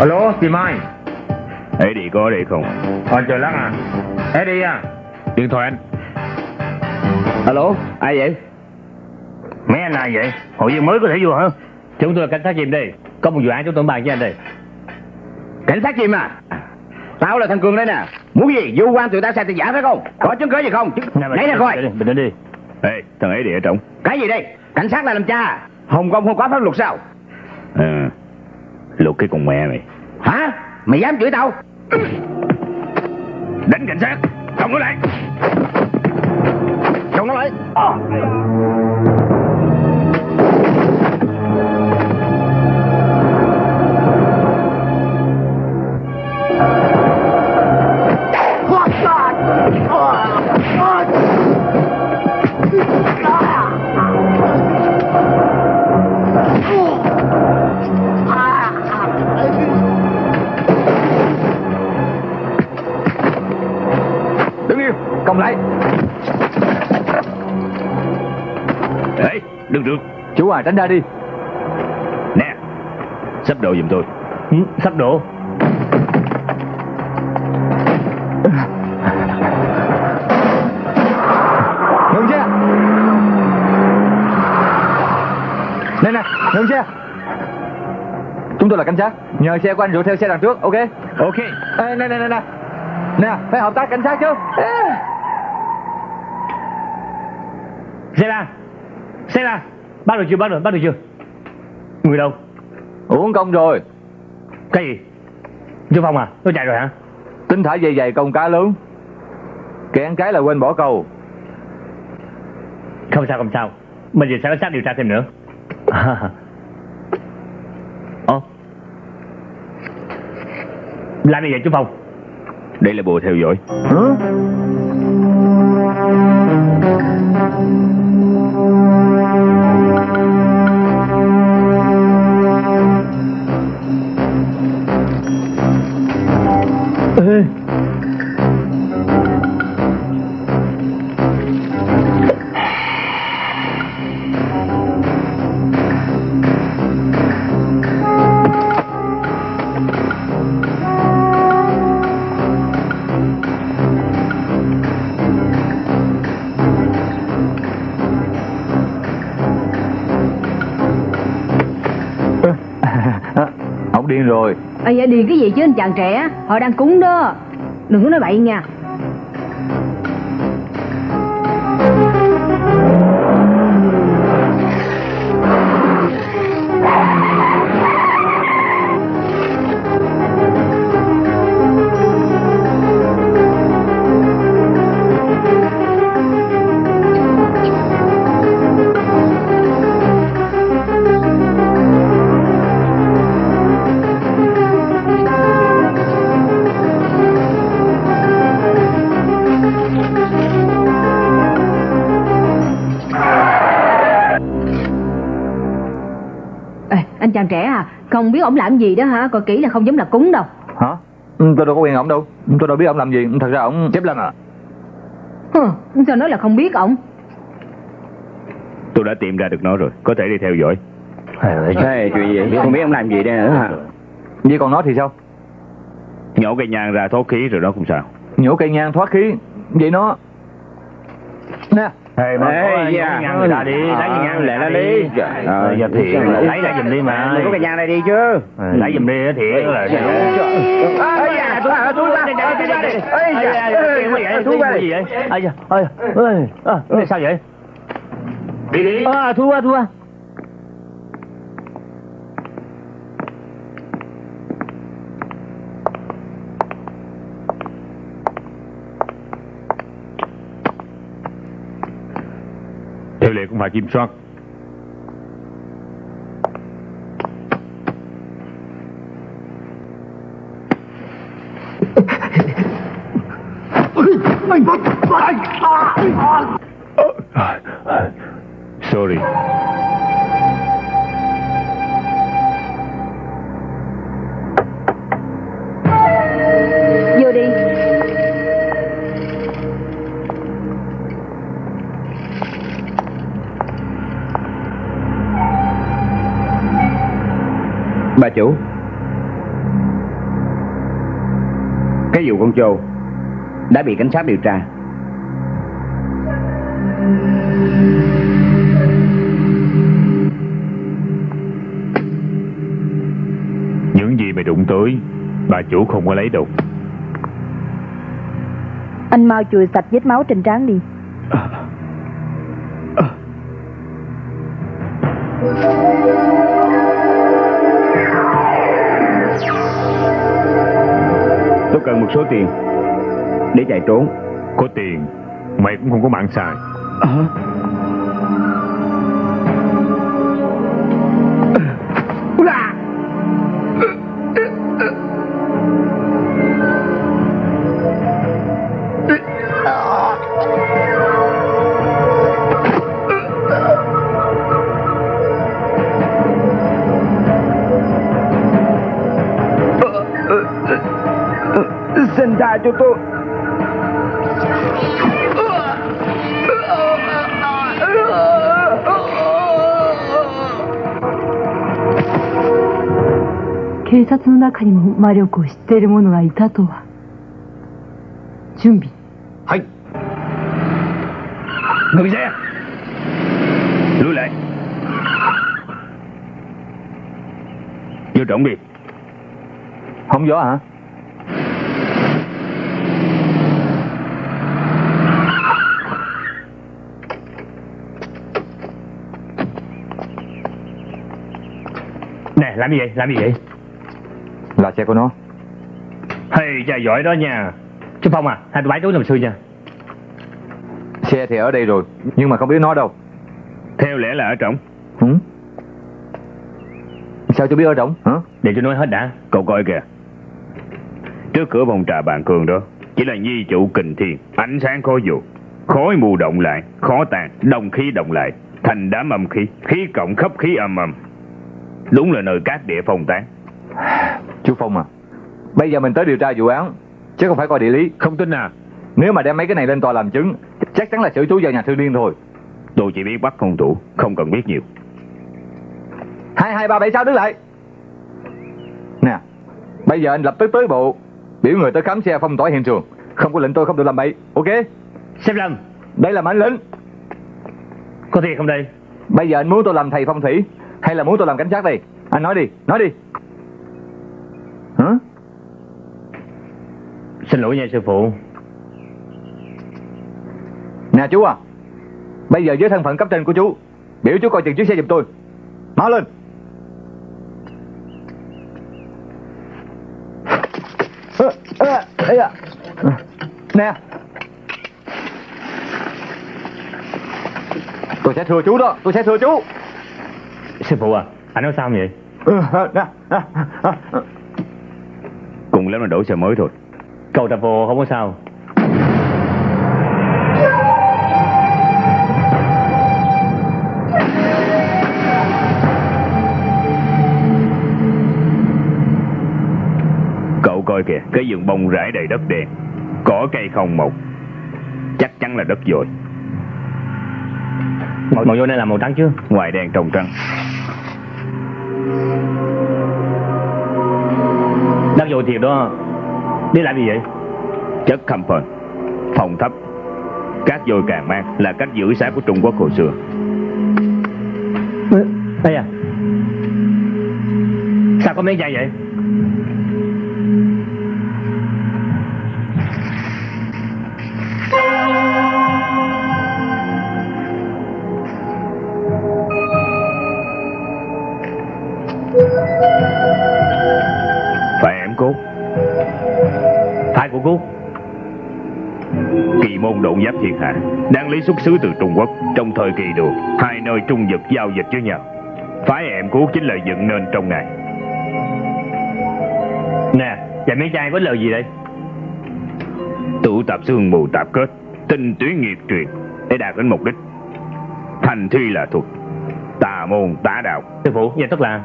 Alo, tìm ai? Eddie có ở đây không? Ờ, chờ lát à. Eddie à. Điện thoại anh. Alo, ai vậy? Mấy anh là ai vậy? Hội viên mới có thể vô hả? Chúng tôi là cảnh sát chìm đây. Có một vụ án chúng tôi bàn với anh đây. Cảnh sát chim à? Tao là thằng Cường đây nè. Muốn gì? Vô quan tụi ta xài tiền giả phải không? Có chứng cứ gì không? Nè, Lấy ra coi. Bình tĩnh đi. Ê, thằng Eddie ở trong. Cái gì đây? Cảnh sát là làm cha. Hồng Kông không có pháp luật sao? Ừ. Luật cái con mẹ mày. Hả? Mày dám chửi tao? Đánh cảnh sát. Không có lại. Chồng nó lại. Đứng à, tránh ra đi. Nè, sắp đồ giùm tôi. Ừ, sắp đổ. Ngừng xe. Nè nè, ngừng xe. Chúng tôi là cảnh sát. Nhờ xe của anh rượt theo xe đằng trước, ok? Ok. Ê, nè nè nè nè. Nè, phải hợp tác cảnh sát chứ. Ê. Xe ra. Bắt được chưa, bắt được, bắt được chưa? Người đâu? Uống công rồi. Cái gì? Chú Phong à, nó chạy rồi hả? Tính thả dây dày công cá lớn. Kẻ ăn cái là quên bỏ câu. Không sao, không sao. Mình về sẽ có sát điều tra thêm nữa. À. Làm gì vậy chú Phong? Đây là bộ theo dõi. Hả? Thank you. Ông rồi vậy điền cái gì chứ, anh chàng trẻ? Họ đang cúng đó. Đừng có nói bậy nha. Anh chàng trẻ à. Không biết ổng làm gì đó hả? Coi kỹ là không giống là cúng đâu. Hả? Ừ, Tôi đâu có quen ông đâu. Tôi đâu biết ông làm gì. Thật ra ông Chép Lâm à. Hừ, Sao nói là không biết ổng Tôi đã tìm ra được nó rồi. Có thể đi theo dõi. Thế chuyện gì Không biết ông làm gì đây nữa hả Vậy còn nó thì sao? Nhổ cây nhang ra thoát khí rồi đó không sao. Nhổ cây nhang thoát khí. Vậy nó Nè Ê, mà Ê, có dạ. nhang người ta đi, lấy cái nhang Lẹ ra đi. Ờ, giờ thì lấy ra giùm đi mà. Có cái nhang này đi chứ Ờ, Lấy giùm đi thì là Ây da, tôi à, tôi ra, tôi ra đi. Ây da, thú tôi ra gì vậy? Ây da, ơi, ơi, à, sao vậy? Đi đi. À, thua, thua. Theo lệ cũng phải kiểm soát. Sorry Bà chủ. Cái vụ con trâu Đã bị cảnh sát điều tra. Những gì mày đụng tới Bà chủ không có lấy đâu. Anh mau chùi sạch vết máu trên trán đi số tiền Để chạy trốn. Có tiền Mày cũng không có mạng xài. Xin 警察の中にも魔力を知っている者がいたとは。準備。はい。乃木さんルーライ要準備好咗啊？来，来，来，来，来。Xe của nó Hey, cha giỏi đó nha. Chú Phong à, hai tụi bái túi làm xui nha. Xe thì ở đây rồi Nhưng mà không biết nó đâu Theo lẽ là ở trọng Hử? Sao chú biết ở trống hả? Để tôi nói hết đã. Cậu coi kìa Trước cửa phòng trà bàn cường đó Chỉ là nhi chủ kình thiên Ánh sáng khó dụ Khói mù động lại Khó tàn Đồng khí động lại Thành đám âm khí Khí cộng khắp khí âm âm Đúng là nơi cát địa phong tán Chú Phong à. Bây giờ mình tới điều tra vụ án Chứ không phải coi địa lý. Không tin à? Nếu mà đem mấy cái này lên tòa làm chứng Chắc chắn là xử chú vào nhà thương điên thôi. Tôi chỉ biết bắt hung thủ Không cần biết nhiều. Hai hai ba bảy sáu đứng lại? Nè Bây giờ anh lập tức tới bộ Biểu người tới khám xe phong tỏa hiện trường. Không có lệnh tôi không được làm bậy Ok? Xếp Lâm Đây là mệnh lệnh Có thiệt không đây? Bây giờ anh muốn tôi làm thầy phong thủy Hay là muốn tôi làm cảnh sát đây? Anh nói đi Nói đi Xin lỗi nha sư phụ. Nè chú à Bây giờ với thân phận cấp trên của chú Biểu chú coi chừng chiếc xe giùm tôi. Mau lên. Nè. Tôi sẽ thưa chú đó Tôi sẽ thưa chú. Sư phụ à Anh nói sao vậy? Ừ. Cùng lắm là đổi xe mới thôi Cầu tập vô không có sao. Cậu coi kìa Cái vườn bông rải đầy đất đen. Cỏ cây không mọc? Chắc chắn là đất dồi. Màu, màu vô này là màu trắng chứ? Ngoài đen trong trắng Đất vô thiệt đó Đi làm gì vậy? Chất phền Phòng thấp. Cát dồi càng mang Là cách giữ xác của Trung Quốc hồi xưa. Đây à. Sao có mấy chai vậy của cô. Kỳ môn độn giáp thiên hạ Đang lấy xuất xứ từ Trung Quốc. Trong thời kỳ đường Hai nơi trung vực giao dịch với nhau. Phái em cốt chính là dựng nên trong ngày. Nè Vậy mấy chai có lời gì đây? Tụ tập xương mù tạp kết Tinh tuyến nghiệp truyền Để đạt đến mục đích. Thành thi là thuật Tà môn tả đạo. Sư phụ Vậy tức là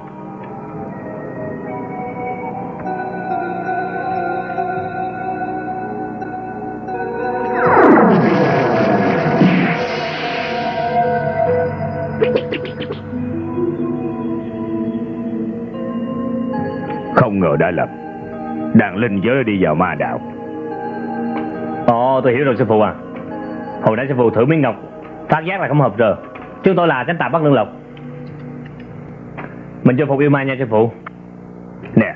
đã lầm Đàn linh giới đi vào ma đạo. Ồ tôi hiểu rồi sư phụ à. Hồi nãy sư phụ thử miếng ngọc. Phát giác là không hợp rồi. Chúng tôi là tránh tà bắt lương lộc. Mình cho phục yêu ma nha sư phụ. Nè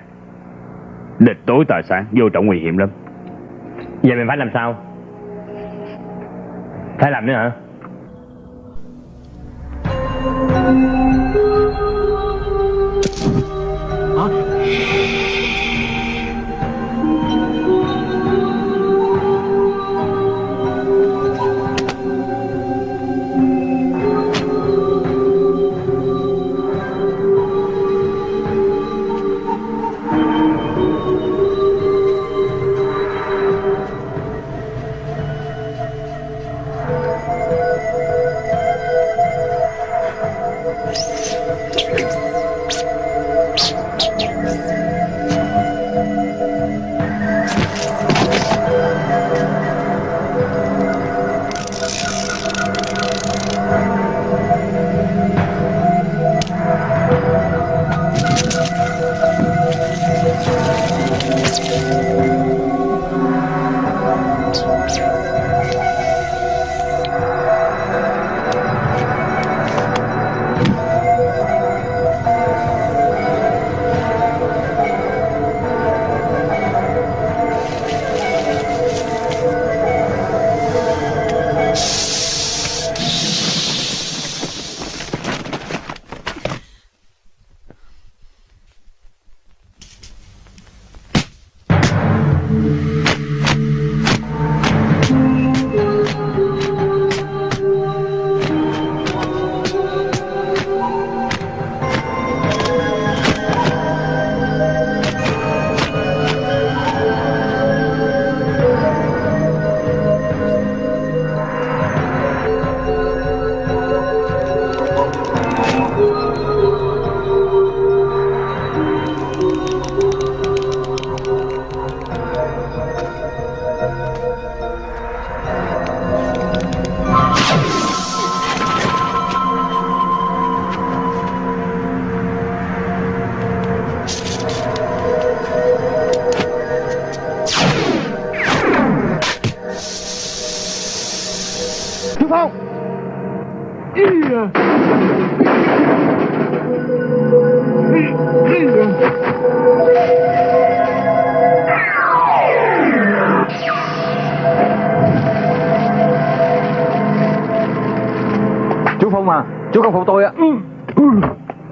Địch tối tà sáng Vô trọng nguy hiểm lắm. Vậy mình phải làm sao? Phải làm nữa hả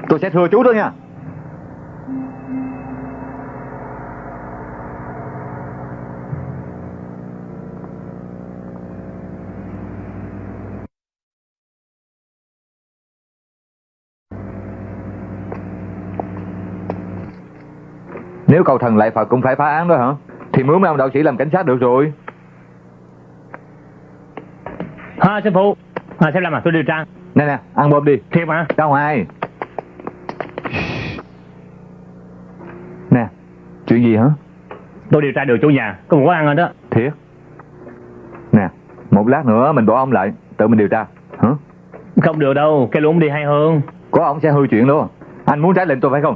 Tôi sẽ thừa chú thôi nha. Nếu cầu thần lại Phật cũng phải phá án đó hả? Thì mướn mấy ông đạo sĩ làm cảnh sát được rồi. Hai sư phụ. À, Xem làm à tôi điều tra. Nè nè ăn bơm đi. Thiệt mà Ra ngoài. Nè Chuyện gì hả? Tôi điều tra được chủ nhà Có một quán ăn rồi đó. Thiệt. Nè Một lát nữa mình bỏ ông lại Tự mình điều tra hả? Không được đâu Cái luôn đi hay hơn. Có ông sẽ hư chuyện luôn. Anh muốn trái lệnh tôi phải không?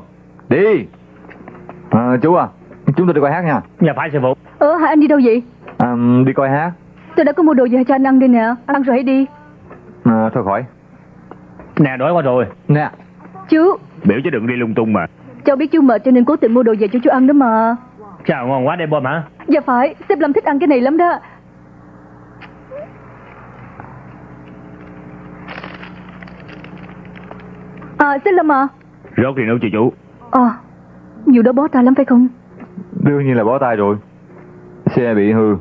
Đi. À, Chú à Chúng tôi đi coi hát nha. Dạ phải sư phụ Ờ hả anh đi đâu vậy? À, Đi coi hát. Tôi đã có mua đồ gì cho anh ăn đây nè. Ăn rồi hãy đi. À, Thôi khỏi Nè đói quá rồi. Nè. Chú. Biểu chứ đừng đi lung tung mà. Cháu biết chú mệt cho nên cố tình mua đồ về cho chú ăn đó mà. Chào ngon quá đây bom hả Dạ phải Sếp Lâm thích ăn cái này lắm đó. À sếp Lâm à. Rốt thì nấu cho chú. À Vụ đó bó tay lắm phải không? Đương nhiên là bó tay rồi. Xe bị hư.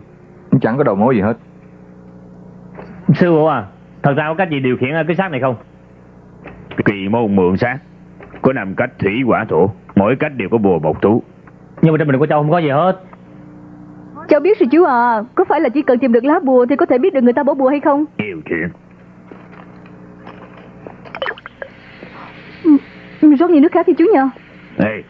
Chẳng có đầu mối gì hết. Sư phụ à Thật ra có cách gì điều khiển cái xác này không môn mượn sát Có năm cách thủy quả thổ Mỗi cách đều có bùa bọc tú Nhưng mà trên mình của cháu không có gì hết. Cháu biết rồi chú à Có phải là chỉ cần tìm được lá bùa Thì có thể biết được người ta bỏ bùa hay không? Nhiều chuyện. Ừ, Rót nhiều nước khác đi chú nha Ê.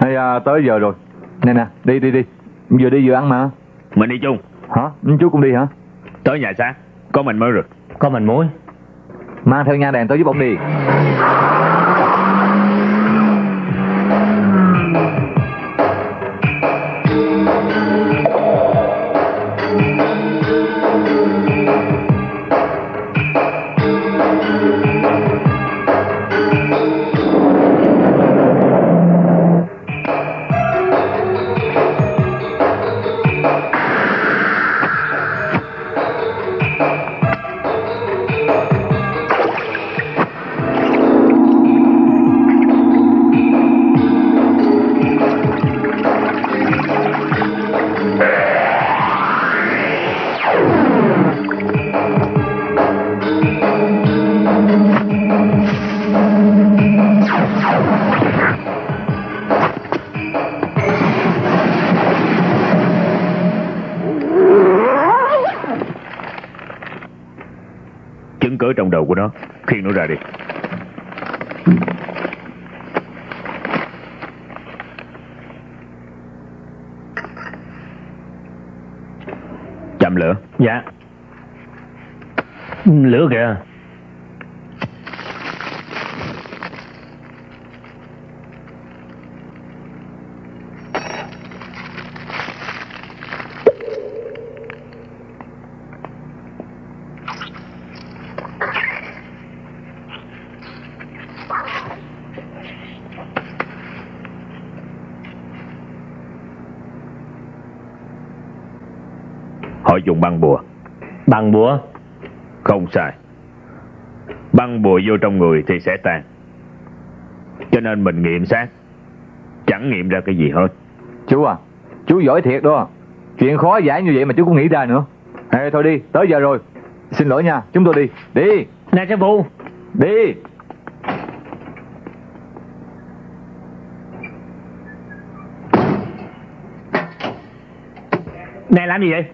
Hay à, tới giờ rồi. Nè nè đi đi đi. Vừa đi vừa ăn mà. Mình đi chung. Hả? Chú cũng đi hả? Tới nhà xác Có mình mới được có mình muối Mang theo nha đèn tới giúp ông đi. Đầu của nó. Khiêng nó ra đi. Chậm lửa. Dạ. Lửa kìa Họ dùng băng bùa. Bằng búa Không sai. Băng bùa vô trong người thì sẽ tan. Cho nên mình nghiệm xác Chẳng nghiệm ra cái gì hết. Chú à Chú giỏi thiệt đó. Chuyện khó giải như vậy mà chú cũng nghĩ ra nữa. Ê thôi đi tới giờ rồi. Xin lỗi nha chúng tôi đi. Đi. Nè sư phụ. Đi. Nè làm gì vậy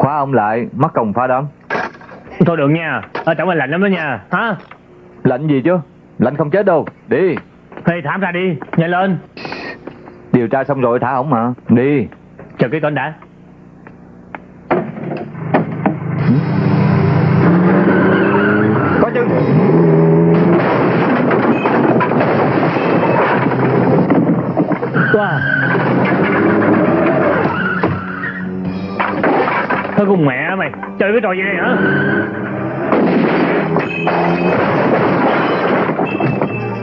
Khóa ông lại mắc công phá đám. Thôi được nha Ở trong anh lạnh lắm đó nha. Hả? Lạnh gì chứ? Lạnh không chết đâu. Đi. Thì thảm ra đi Nhanh lên. Điều tra xong rồi thả ổng mà. Đi. Chờ cái tên đã con mẹ mày. Chơi cái trò gì đây hả?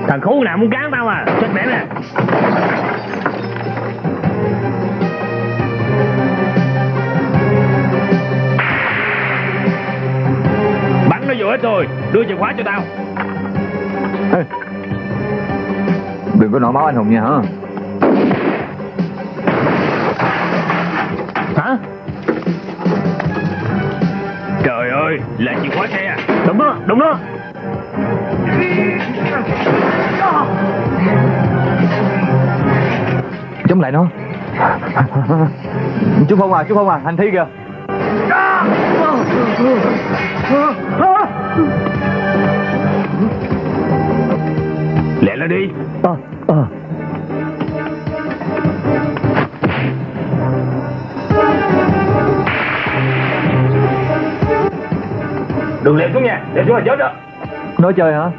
Thằng khốn nào muốn cán tao à? Chết mẹ nè. Bắn nó vô hết rồi Đưa chìa khóa cho tao. Ê, Đừng có nổi máu anh Hùng nha Hả? Ơi Là chìa khóa xe à? Đúng đó Đúng đó. Chống lại nó. Chú Phong à, chú Phong à, hành thi kìa. Lẹ lên đi. Ờ Ờ Đừng xuống nha. Lẹ xuống là chết đó. Nói chơi hả?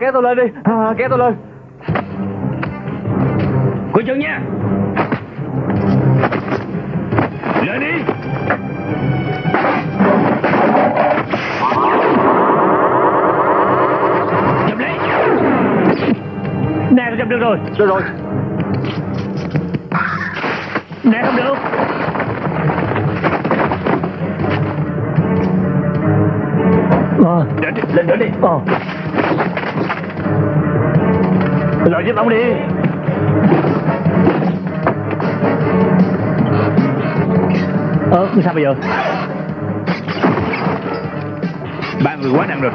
Kéo tôi lên đi. À, kéo tôi lên. Coi chừng nha. Lên đi. Chụp lấy Nè, tôi chụp được rồi. Được rồi. Nè, không được. Ờ, Lên đi, lên, lên đi. Ờ Lợi giúp ông đi. Ờ, sao bây giờ? Ba người quá nặng rồi.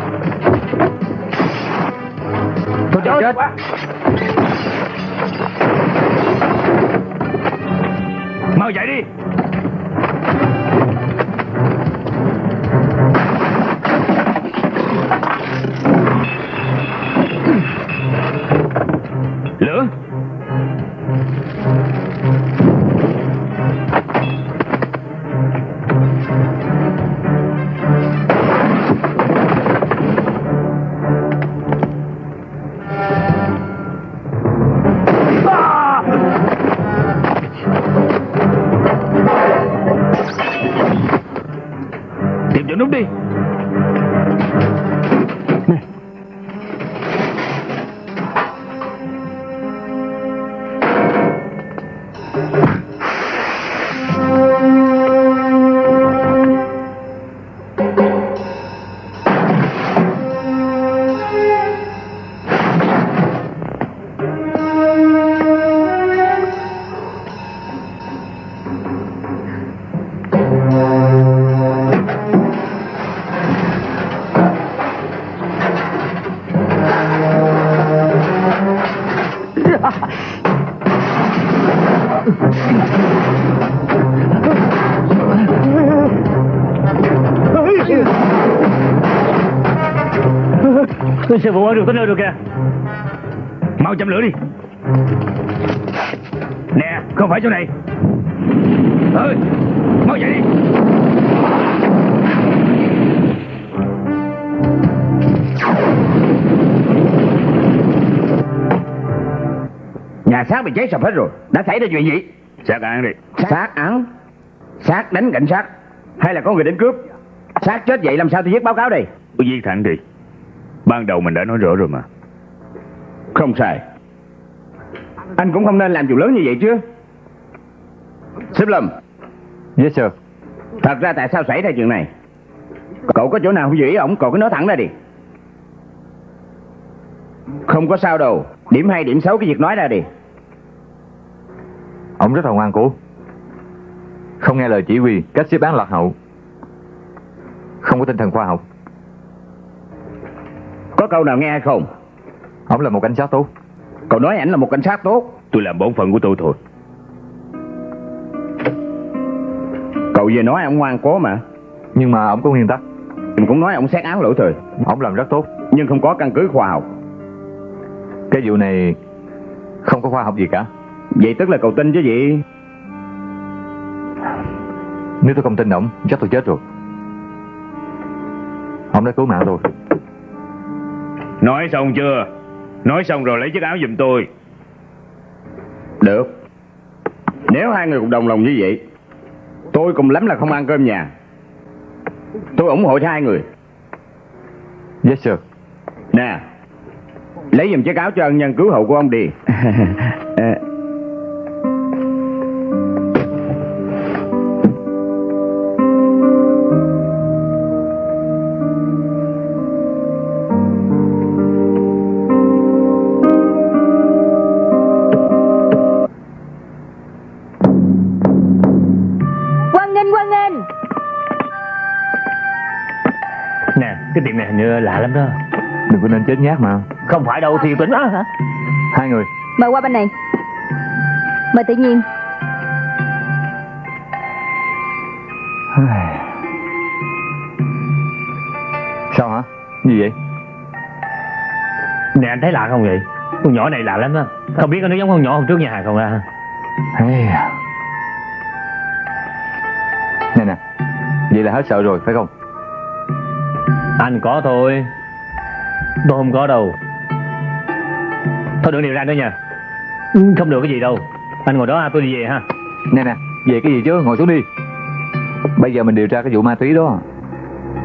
Tôi chết. Chết Mau chạy đi Tìm núp đi. Sư phụ ơi, được tới nơi rồi kìa. Mau châm lửa đi. Nè không phải chỗ này. Ơi mau chạy đi. Nhà xác bị cháy sập hết rồi. Đã xảy ra chuyện gì? Xác án đi. Xác án? Xác đánh cảnh sát? Hay là có người đến cướp? Xác chết vậy làm sao tôi viết báo cáo đây? Cứ viết thẳng đi Ban đầu mình đã nói rõ rồi mà Không sai Anh cũng không nên làm chuyện lớn như vậy chứ Sếp Lâm Yes sir. Thật ra tại sao xảy ra chuyện này Cậu có chỗ nào không ý ổng Cậu cứ nói thẳng ra đi Không có sao đâu Điểm hay điểm xấu cái việc nói ra đi Ông rất là ngoan cố. Không nghe lời chỉ huy, cách xếp án lạc hậu. Không có tinh thần khoa học. Có câu nào nghe hay không Ông là một cảnh sát tốt. Cậu nói ảnh là một cảnh sát tốt Tôi làm bổn phận của tôi thôi. Cậu vừa nói ông ngoan cố mà Nhưng mà ông có nguyên tắc. Mình cũng nói ông xét án lỗi thời Ông làm rất tốt. Nhưng không có căn cứ khoa học Cái vụ này không có khoa học gì cả. Vậy tức là cậu tin chứ gì Nếu tôi không tin ông, chắc tôi chết rồi. Ông đã cứu mạng tôi. Nói xong chưa? Nói xong rồi lấy chiếc áo giùm tôi. Được Nếu hai người cùng đồng lòng như vậy Tôi cùng lắm là không ăn cơm nhà Tôi ủng hộ cho hai người Yes sir. Nè Lấy giùm chiếc áo cho ân nhân cứu hộ của ông đi như lạ lắm đó. Đừng có nên chết nhát mà. Không phải đâu thì tỉnh á hả? Hai người. Mời qua bên này Mời tự nhiên Sao hả? Gì vậy? Nè anh thấy lạ không vậy? Con nhỏ này lạ lắm đó. Không biết nó giống con nhỏ hôm trước nhà hàng không ra. Hey. Nè nè. Vậy là hết sợ rồi, phải không? Anh có thôi. Tôi không có đâu. Thôi đừng điều ra nữa nha. Không được cái gì đâu. Anh ngồi đó ha, tôi đi về ha. Nè nè, về cái gì chứ, ngồi xuống đi. Bây giờ mình điều tra cái vụ ma túy đó.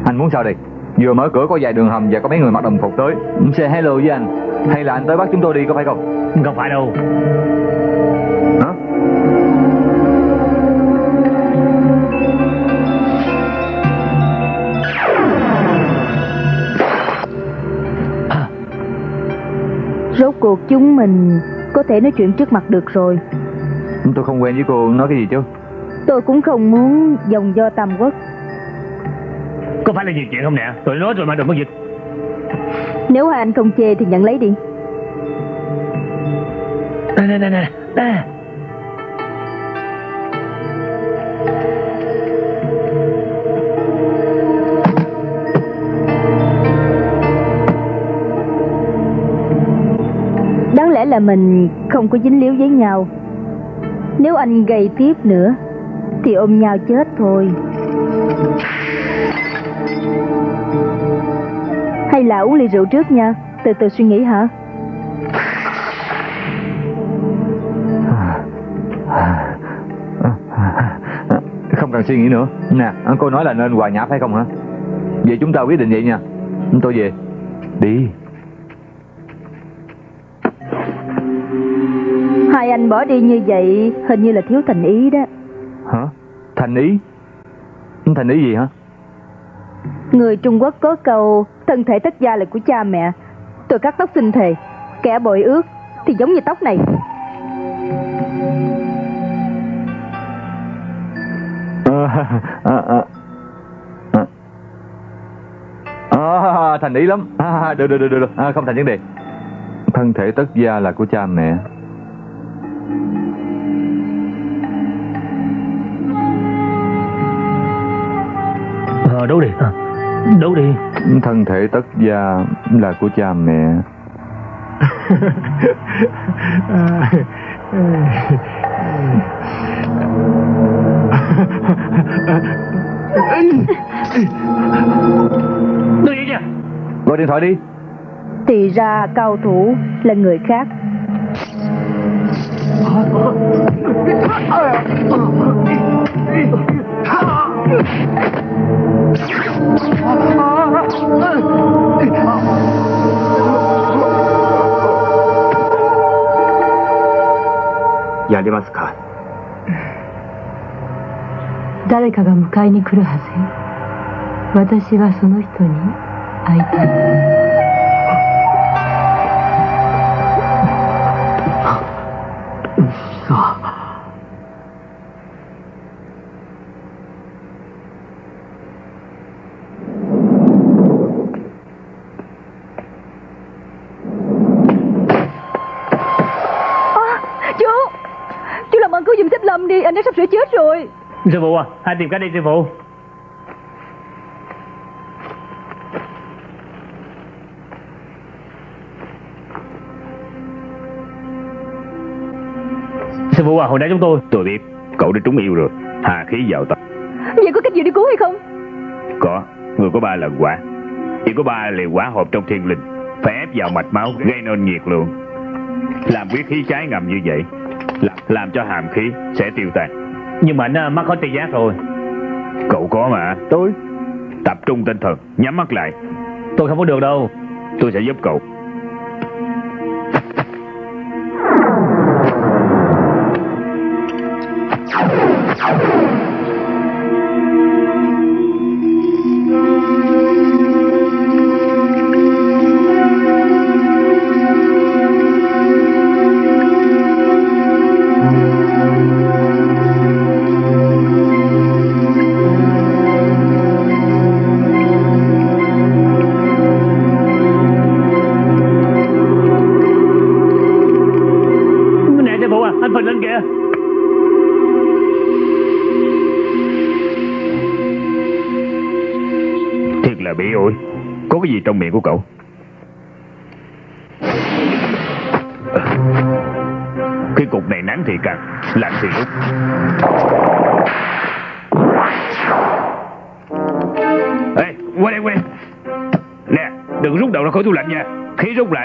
Anh muốn sao đây? Vừa mở cửa có vài đường hầm và có mấy người mặc đồng phục tới. Say hello với anh. Hay là anh tới bắt chúng tôi đi có phải không? Không phải đâu. Rốt cuộc chúng mình có thể nói chuyện trước mặt được rồi Tôi không quen với cô nói cái gì chứ. Tôi cũng không muốn dòng do tam quốc Có phải là nhiều chuyện không nè? Tôi nói rồi mà đừng có dịch. Nếu hai anh không chê thì nhận lấy đi Nè, nè, nè, nè. Là mình không có dính líu với nhau Nếu anh gầy tiếp nữa Thì ôm nhau chết thôi Hay là uống ly rượu trước nha Từ từ suy nghĩ hả Không cần suy nghĩ nữa. Nè, cô nói là nên hòa nhã phải không hả? Vậy chúng ta quyết định vậy nha. Tôi về. Đi. Bỏ đi như vậy Hình như là thiếu thành ý đó Hả? Thành ý? Thành ý gì hả? Người Trung Quốc có câu Thân thể tất gia là của cha mẹ Tôi cắt tóc sinh thề Kẻ bội ước thì giống như tóc này à, à, à. À, thành ý lắm à, được, được, được, được. À, không thành vấn đề thân thể tất gia là của cha mẹ đấu đi. Ờ, đấu đi. thân thể tất gia là của cha mẹ Tôi đi nha. gọi điện thoại đi Thì ra cao thủ là người khác やれますか？誰かが迎えに来るはずよ。私はその人に会いたい。À, tìm cách đi sư phụ. Sư phụ à, hồi nãy chúng tôi Tôi biết, cậu đã trúng yêu rồi. Hà khí vào tâm. Vậy có cách gì để cứu hay không Có, người có ba lần quả. Chỉ có ba liều quả hộp trong thiên linh. Phải ép vào mạch máu gây nên nhiệt lượng. Làm quyết khí trái ngầm như vậy. Làm, làm cho hàm khí sẽ tiêu tan. Nhưng mà anh mắc khỏi tỳ giác rồi. Cậu có mà. Tôi Tập trung tinh thần, nhắm mắt lại. Tôi không có được đâu. Tôi sẽ giúp cậu.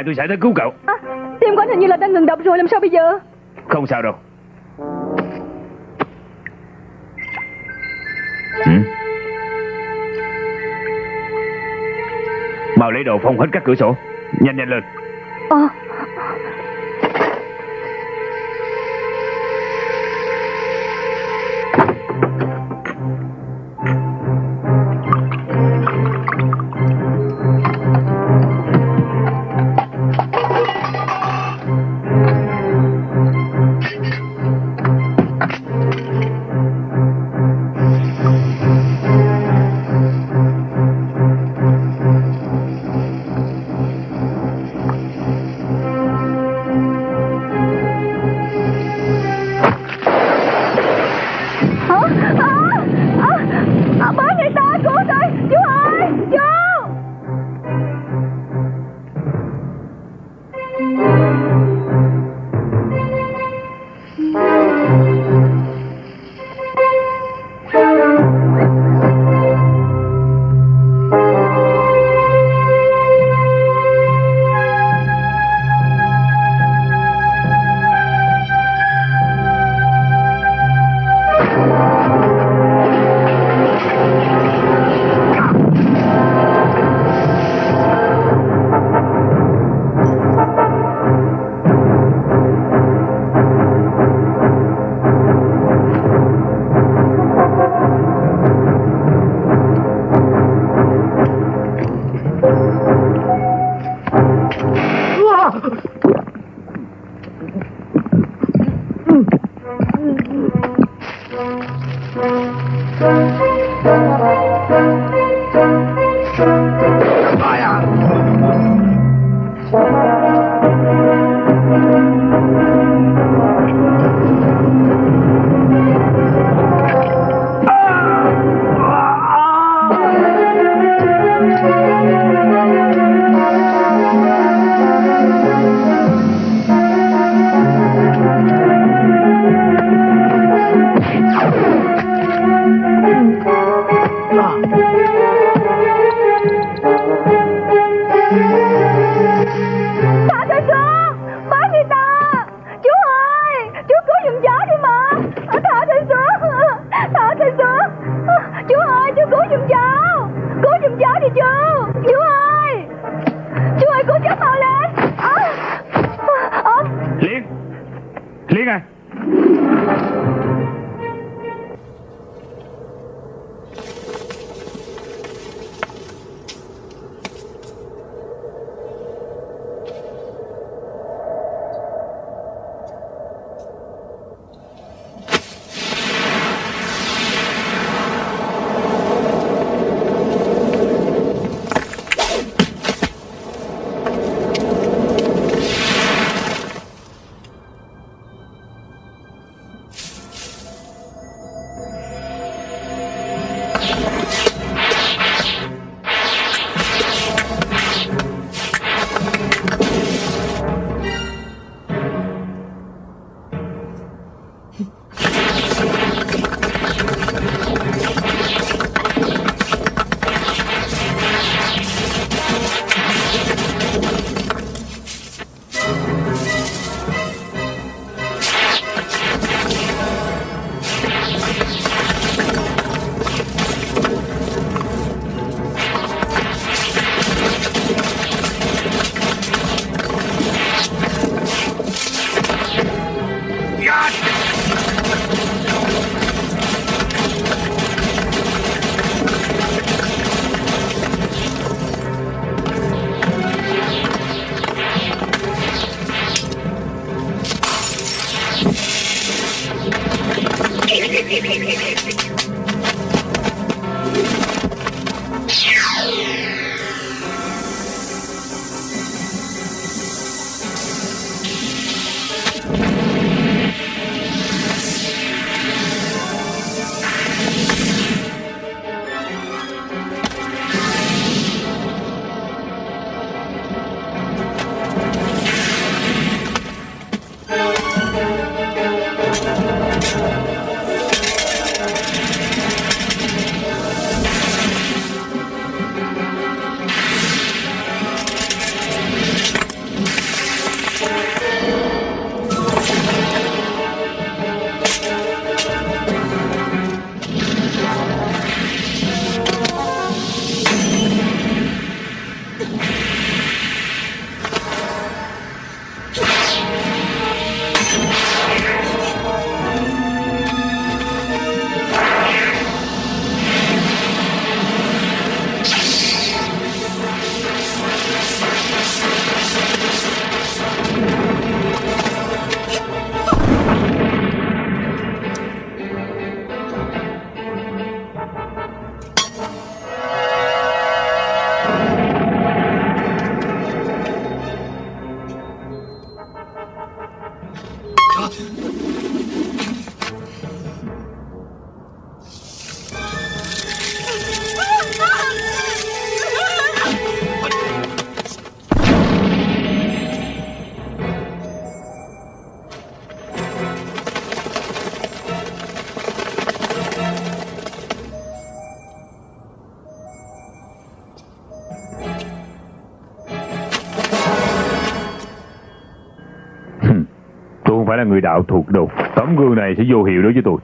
Tôi sẽ tới cứu cậu. à, Tim của anh hình như là đang ngừng đập rồi Làm sao bây giờ Không sao đâu. Ừ? Mau lấy đồ phong hết các cửa sổ. Nhanh nhanh lên. Ờ Hả? Người đạo thuộc đồ Tấm gương này sẽ vô hiệu đối với tôi.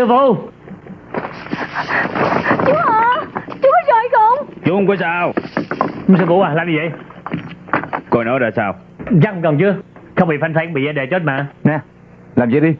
Sư phụ Chú à Chú có rồi không Chú không có sao. Sư phụ à làm gì vậy Coi nó ra sao. Không cần chứ Không bị phanh phanh bị đề chết mà Nè, làm vậy đi.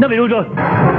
Nè nè nó bị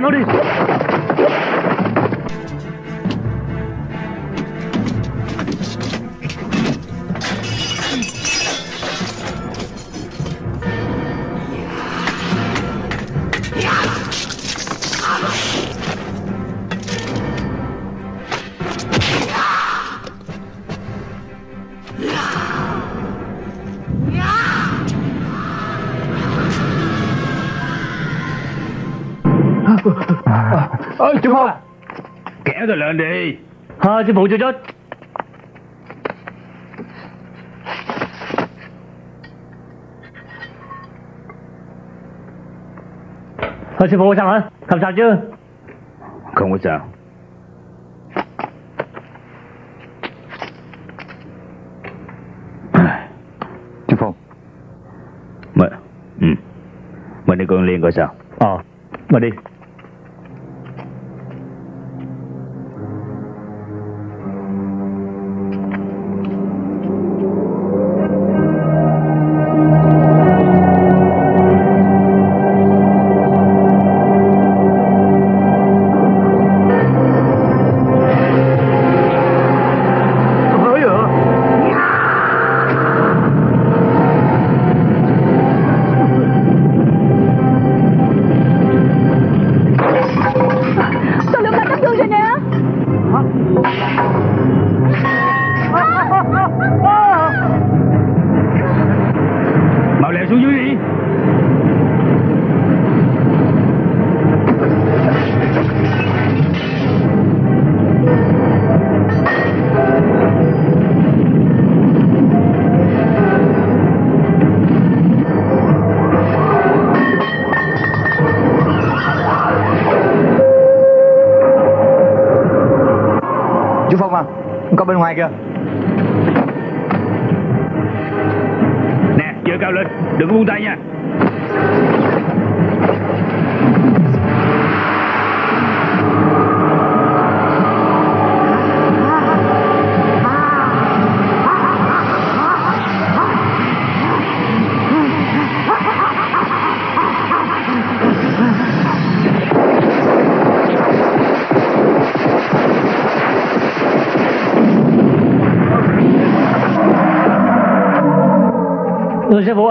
menores. Đi Phong Kéo tôi lên đi. Ờ, sư phụ chưa chết. Ờ, sư phụ sao hả? Không sao chứ? Không có sao. Chú Phong Mình, ừ. mình đi con Liên coi Có Ừ, sư phụ